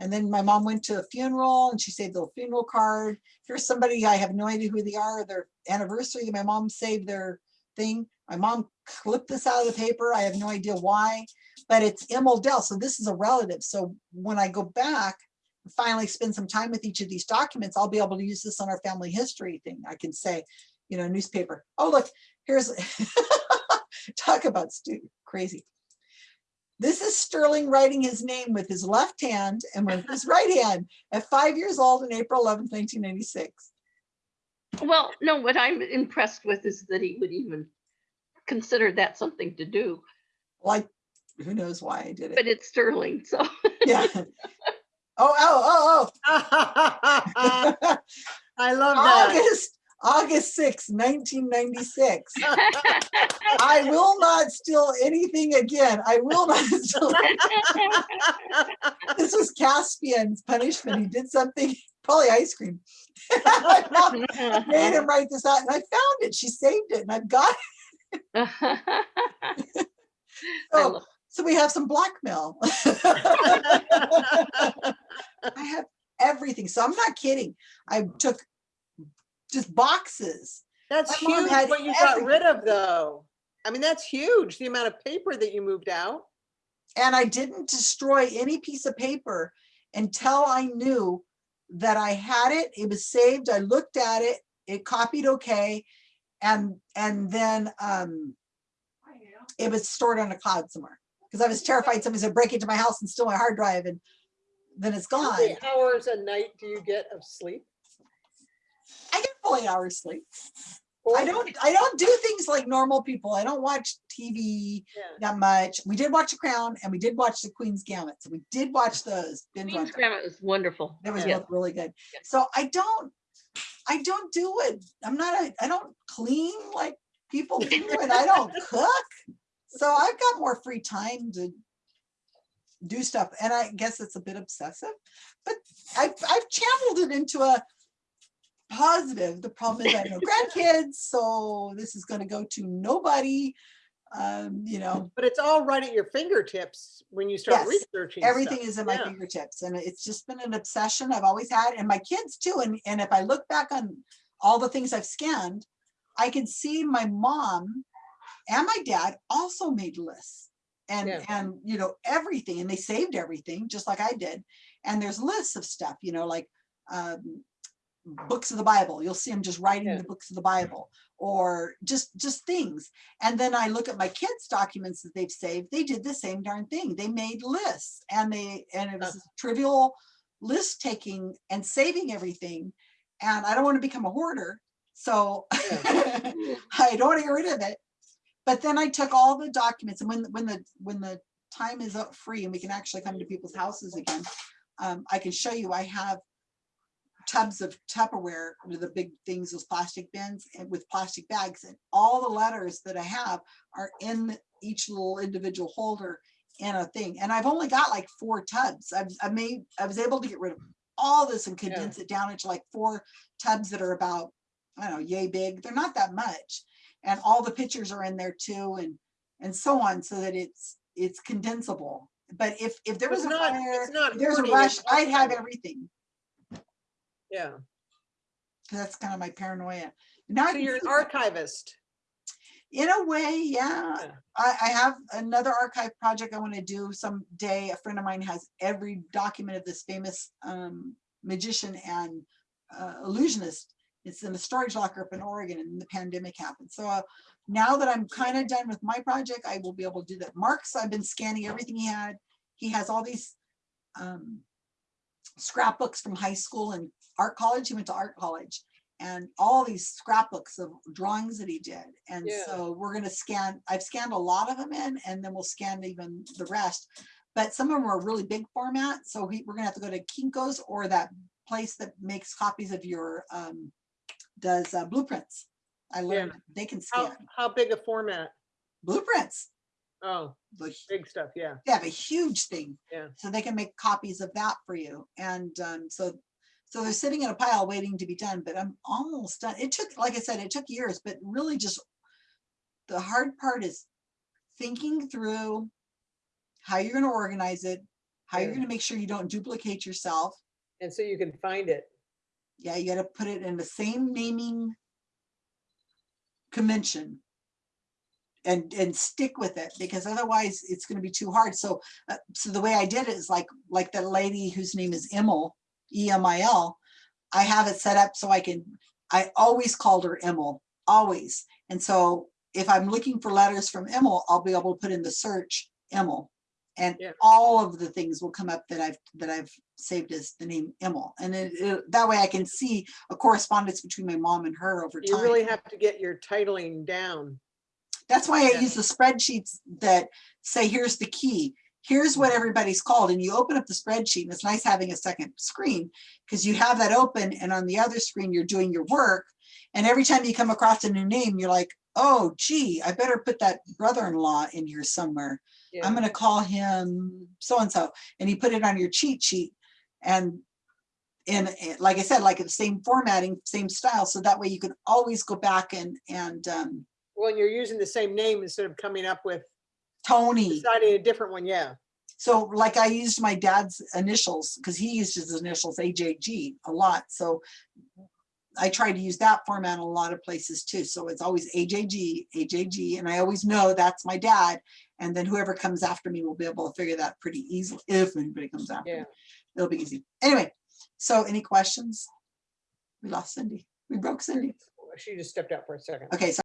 And then my mom went to a funeral and she saved the funeral card. Here's somebody, I have no idea who they are, their anniversary, my mom saved their thing. My mom clipped this out of the paper. I have no idea why, but it's Dell. So this is a relative. So when I go back, finally spend some time with each of these documents, I'll be able to use this on our family history thing. I can say, you know, newspaper. Oh, look, here's, talk about stupid, crazy. This is Sterling writing his name with his left hand and with his right hand at five years old on April 11th, 1996. Well, no, what I'm impressed with is that he would even consider that something to do, Like, who knows why I did it? but it's Sterling, so. Yeah. Oh, oh, oh, oh, I love that. August, August 6th, 1996. I will not steal anything again. I will not steal. This was Caspian's punishment. He did something, probably ice cream. I Made him write this out and I found it. She saved it and I've got it. Oh, So we have some blackmail. I have everything. So I'm not kidding. I took just boxes. That's My huge what you got rid of though. I mean, that's huge, the amount of paper that you moved out. And I didn't destroy any piece of paper until I knew that I had it, it was saved, I looked at it, it copied okay. And, and then, um, it was stored on a cloud somewhere. Cause I was terrified somebody's gonna break into my house and steal my hard drive and then it's gone. How many hours a night do you get of sleep? I get eight hours sleep. I don't, I don't do things like normal people. I don't watch TV Yeah. that much. We did watch The Crown and we did watch The Queen's Gambit. So we did watch those. binge Queen's. Gambit was wonderful. That was Yeah. both really good. Yeah. So I don't, I don't do it. I'm not, a I don't clean like people do and I don't cook. So I've got more free time to do stuff. And I guess it's a bit obsessive, but I've, I've channeled it into a positive. The problem is I have no grandkids, so this is gonna go to nobody. Um, you know, But it's all right at your fingertips when you start Yes, researching. stuff. everything is at my Yeah. fingertips and it's just been an obsession I've always had and my kids too. And, and if I look back on all the things I've scanned, I can see my mom and my dad also made lists. And, Yeah. and, you know, everything, and they saved everything, just like I did. And there's lists of stuff, you know, like, um, books of the Bible. You'll see them just writing Yeah. the books of the Bible or just, just things. And then I look at my kids' documents that they've saved. They did the same darn thing. They made lists and they, and it was trivial list taking and saving everything. And I don't want to become a hoarder. So I don't want to get rid of it. But then I took all the documents and when, when the, when the time is up free and we can actually come to people's houses again, um, I can show you, I have tubs of Tupperware, with the big things, those plastic bins and with plastic bags and all the letters that I have are in each little individual holder in a thing. And I've only got like four tubs. I've, I made, I was able to get rid of all this and Yeah. condense it down into like four tubs that are about, I don't know, yay big. They're not that much. And all the pictures are in there too and, and so on, so that it's, it's condensable. But if, if there was It's a not- fire, it's not if there's a rush, I'd have everything. Yeah, that's kind of my paranoia. Now so you're an archivist. In a way, yeah. Yeah. I, I have another archive project I want to do someday. A friend of mine has every document of this famous um, magician and uh, illusionist. It's in a storage locker up in Oregon and the pandemic happened. So uh, now that I'm kind of done with my project, I will be able to do that. Mark's, I've been scanning everything he had. He has all these um, scrapbooks from high school and art college. He went to art college and all these scrapbooks of drawings that he did. And Yeah. so we're gonna scan, I've scanned a lot of them in and then we'll scan even the rest. But some of them are really big format, so we, we're gonna have to go to Kinko's or that place that makes copies of your, um, does uh, blueprints. I learned they can How, scan how big a format? blueprints. Oh, The big stuff, yeah. they have a huge thing. Yeah. So they can make copies of that for you. And um, so, so they're sitting in a pile waiting to be done, but I'm almost done. It took, like I said, it took years, but really just the hard part is thinking through how you're gonna organize it, how you're gonna make sure you don't duplicate yourself. And so you can find it. Yeah, you gotta put it in the same naming convention and, and stick with it because otherwise it's gonna be too hard. So, uh, so the way I did it is like, like that lady whose name is Emil, E-M-I-L. I have it set up so I can, I always called her Emil, always. And so if I'm looking for letters from Emil, I'll be able to put in the search Emil. And Yeah. all of the things will come up that I've, that I've saved as the name Emil. And it, it- that way I can see a correspondence between my mom and her over You time. You really have to get your titling down. That's why I use the spreadsheets that say, here's the key. Here's what everybody's called. And you open up the spreadsheet and it's nice having a second screen because you have that open and on the other screen, you're doing your work. And every time you come across a new name, you're like, oh gee, I better put that brother-in-law in here somewhere. Yeah. I'm gonna call him so-and-so. And you put it on your cheat sheet and in, in- like I said, like the same formatting, same style. So that way you can always go back and, and um, When you're using the same name instead of coming up with Tony. deciding a different one, yeah. So like I used my dad's initials because he used his initials AJG a lot. So I try to use that format in a lot of places too. So it's always AJG, AJG, and I always know that's my dad. And then whoever comes after me will be able to figure that pretty easily, if anybody comes after me. Yeah. It'll be easy. Anyway, so any questions? We lost Cindy. We broke Cindy. She just stepped out for a second. Okay, so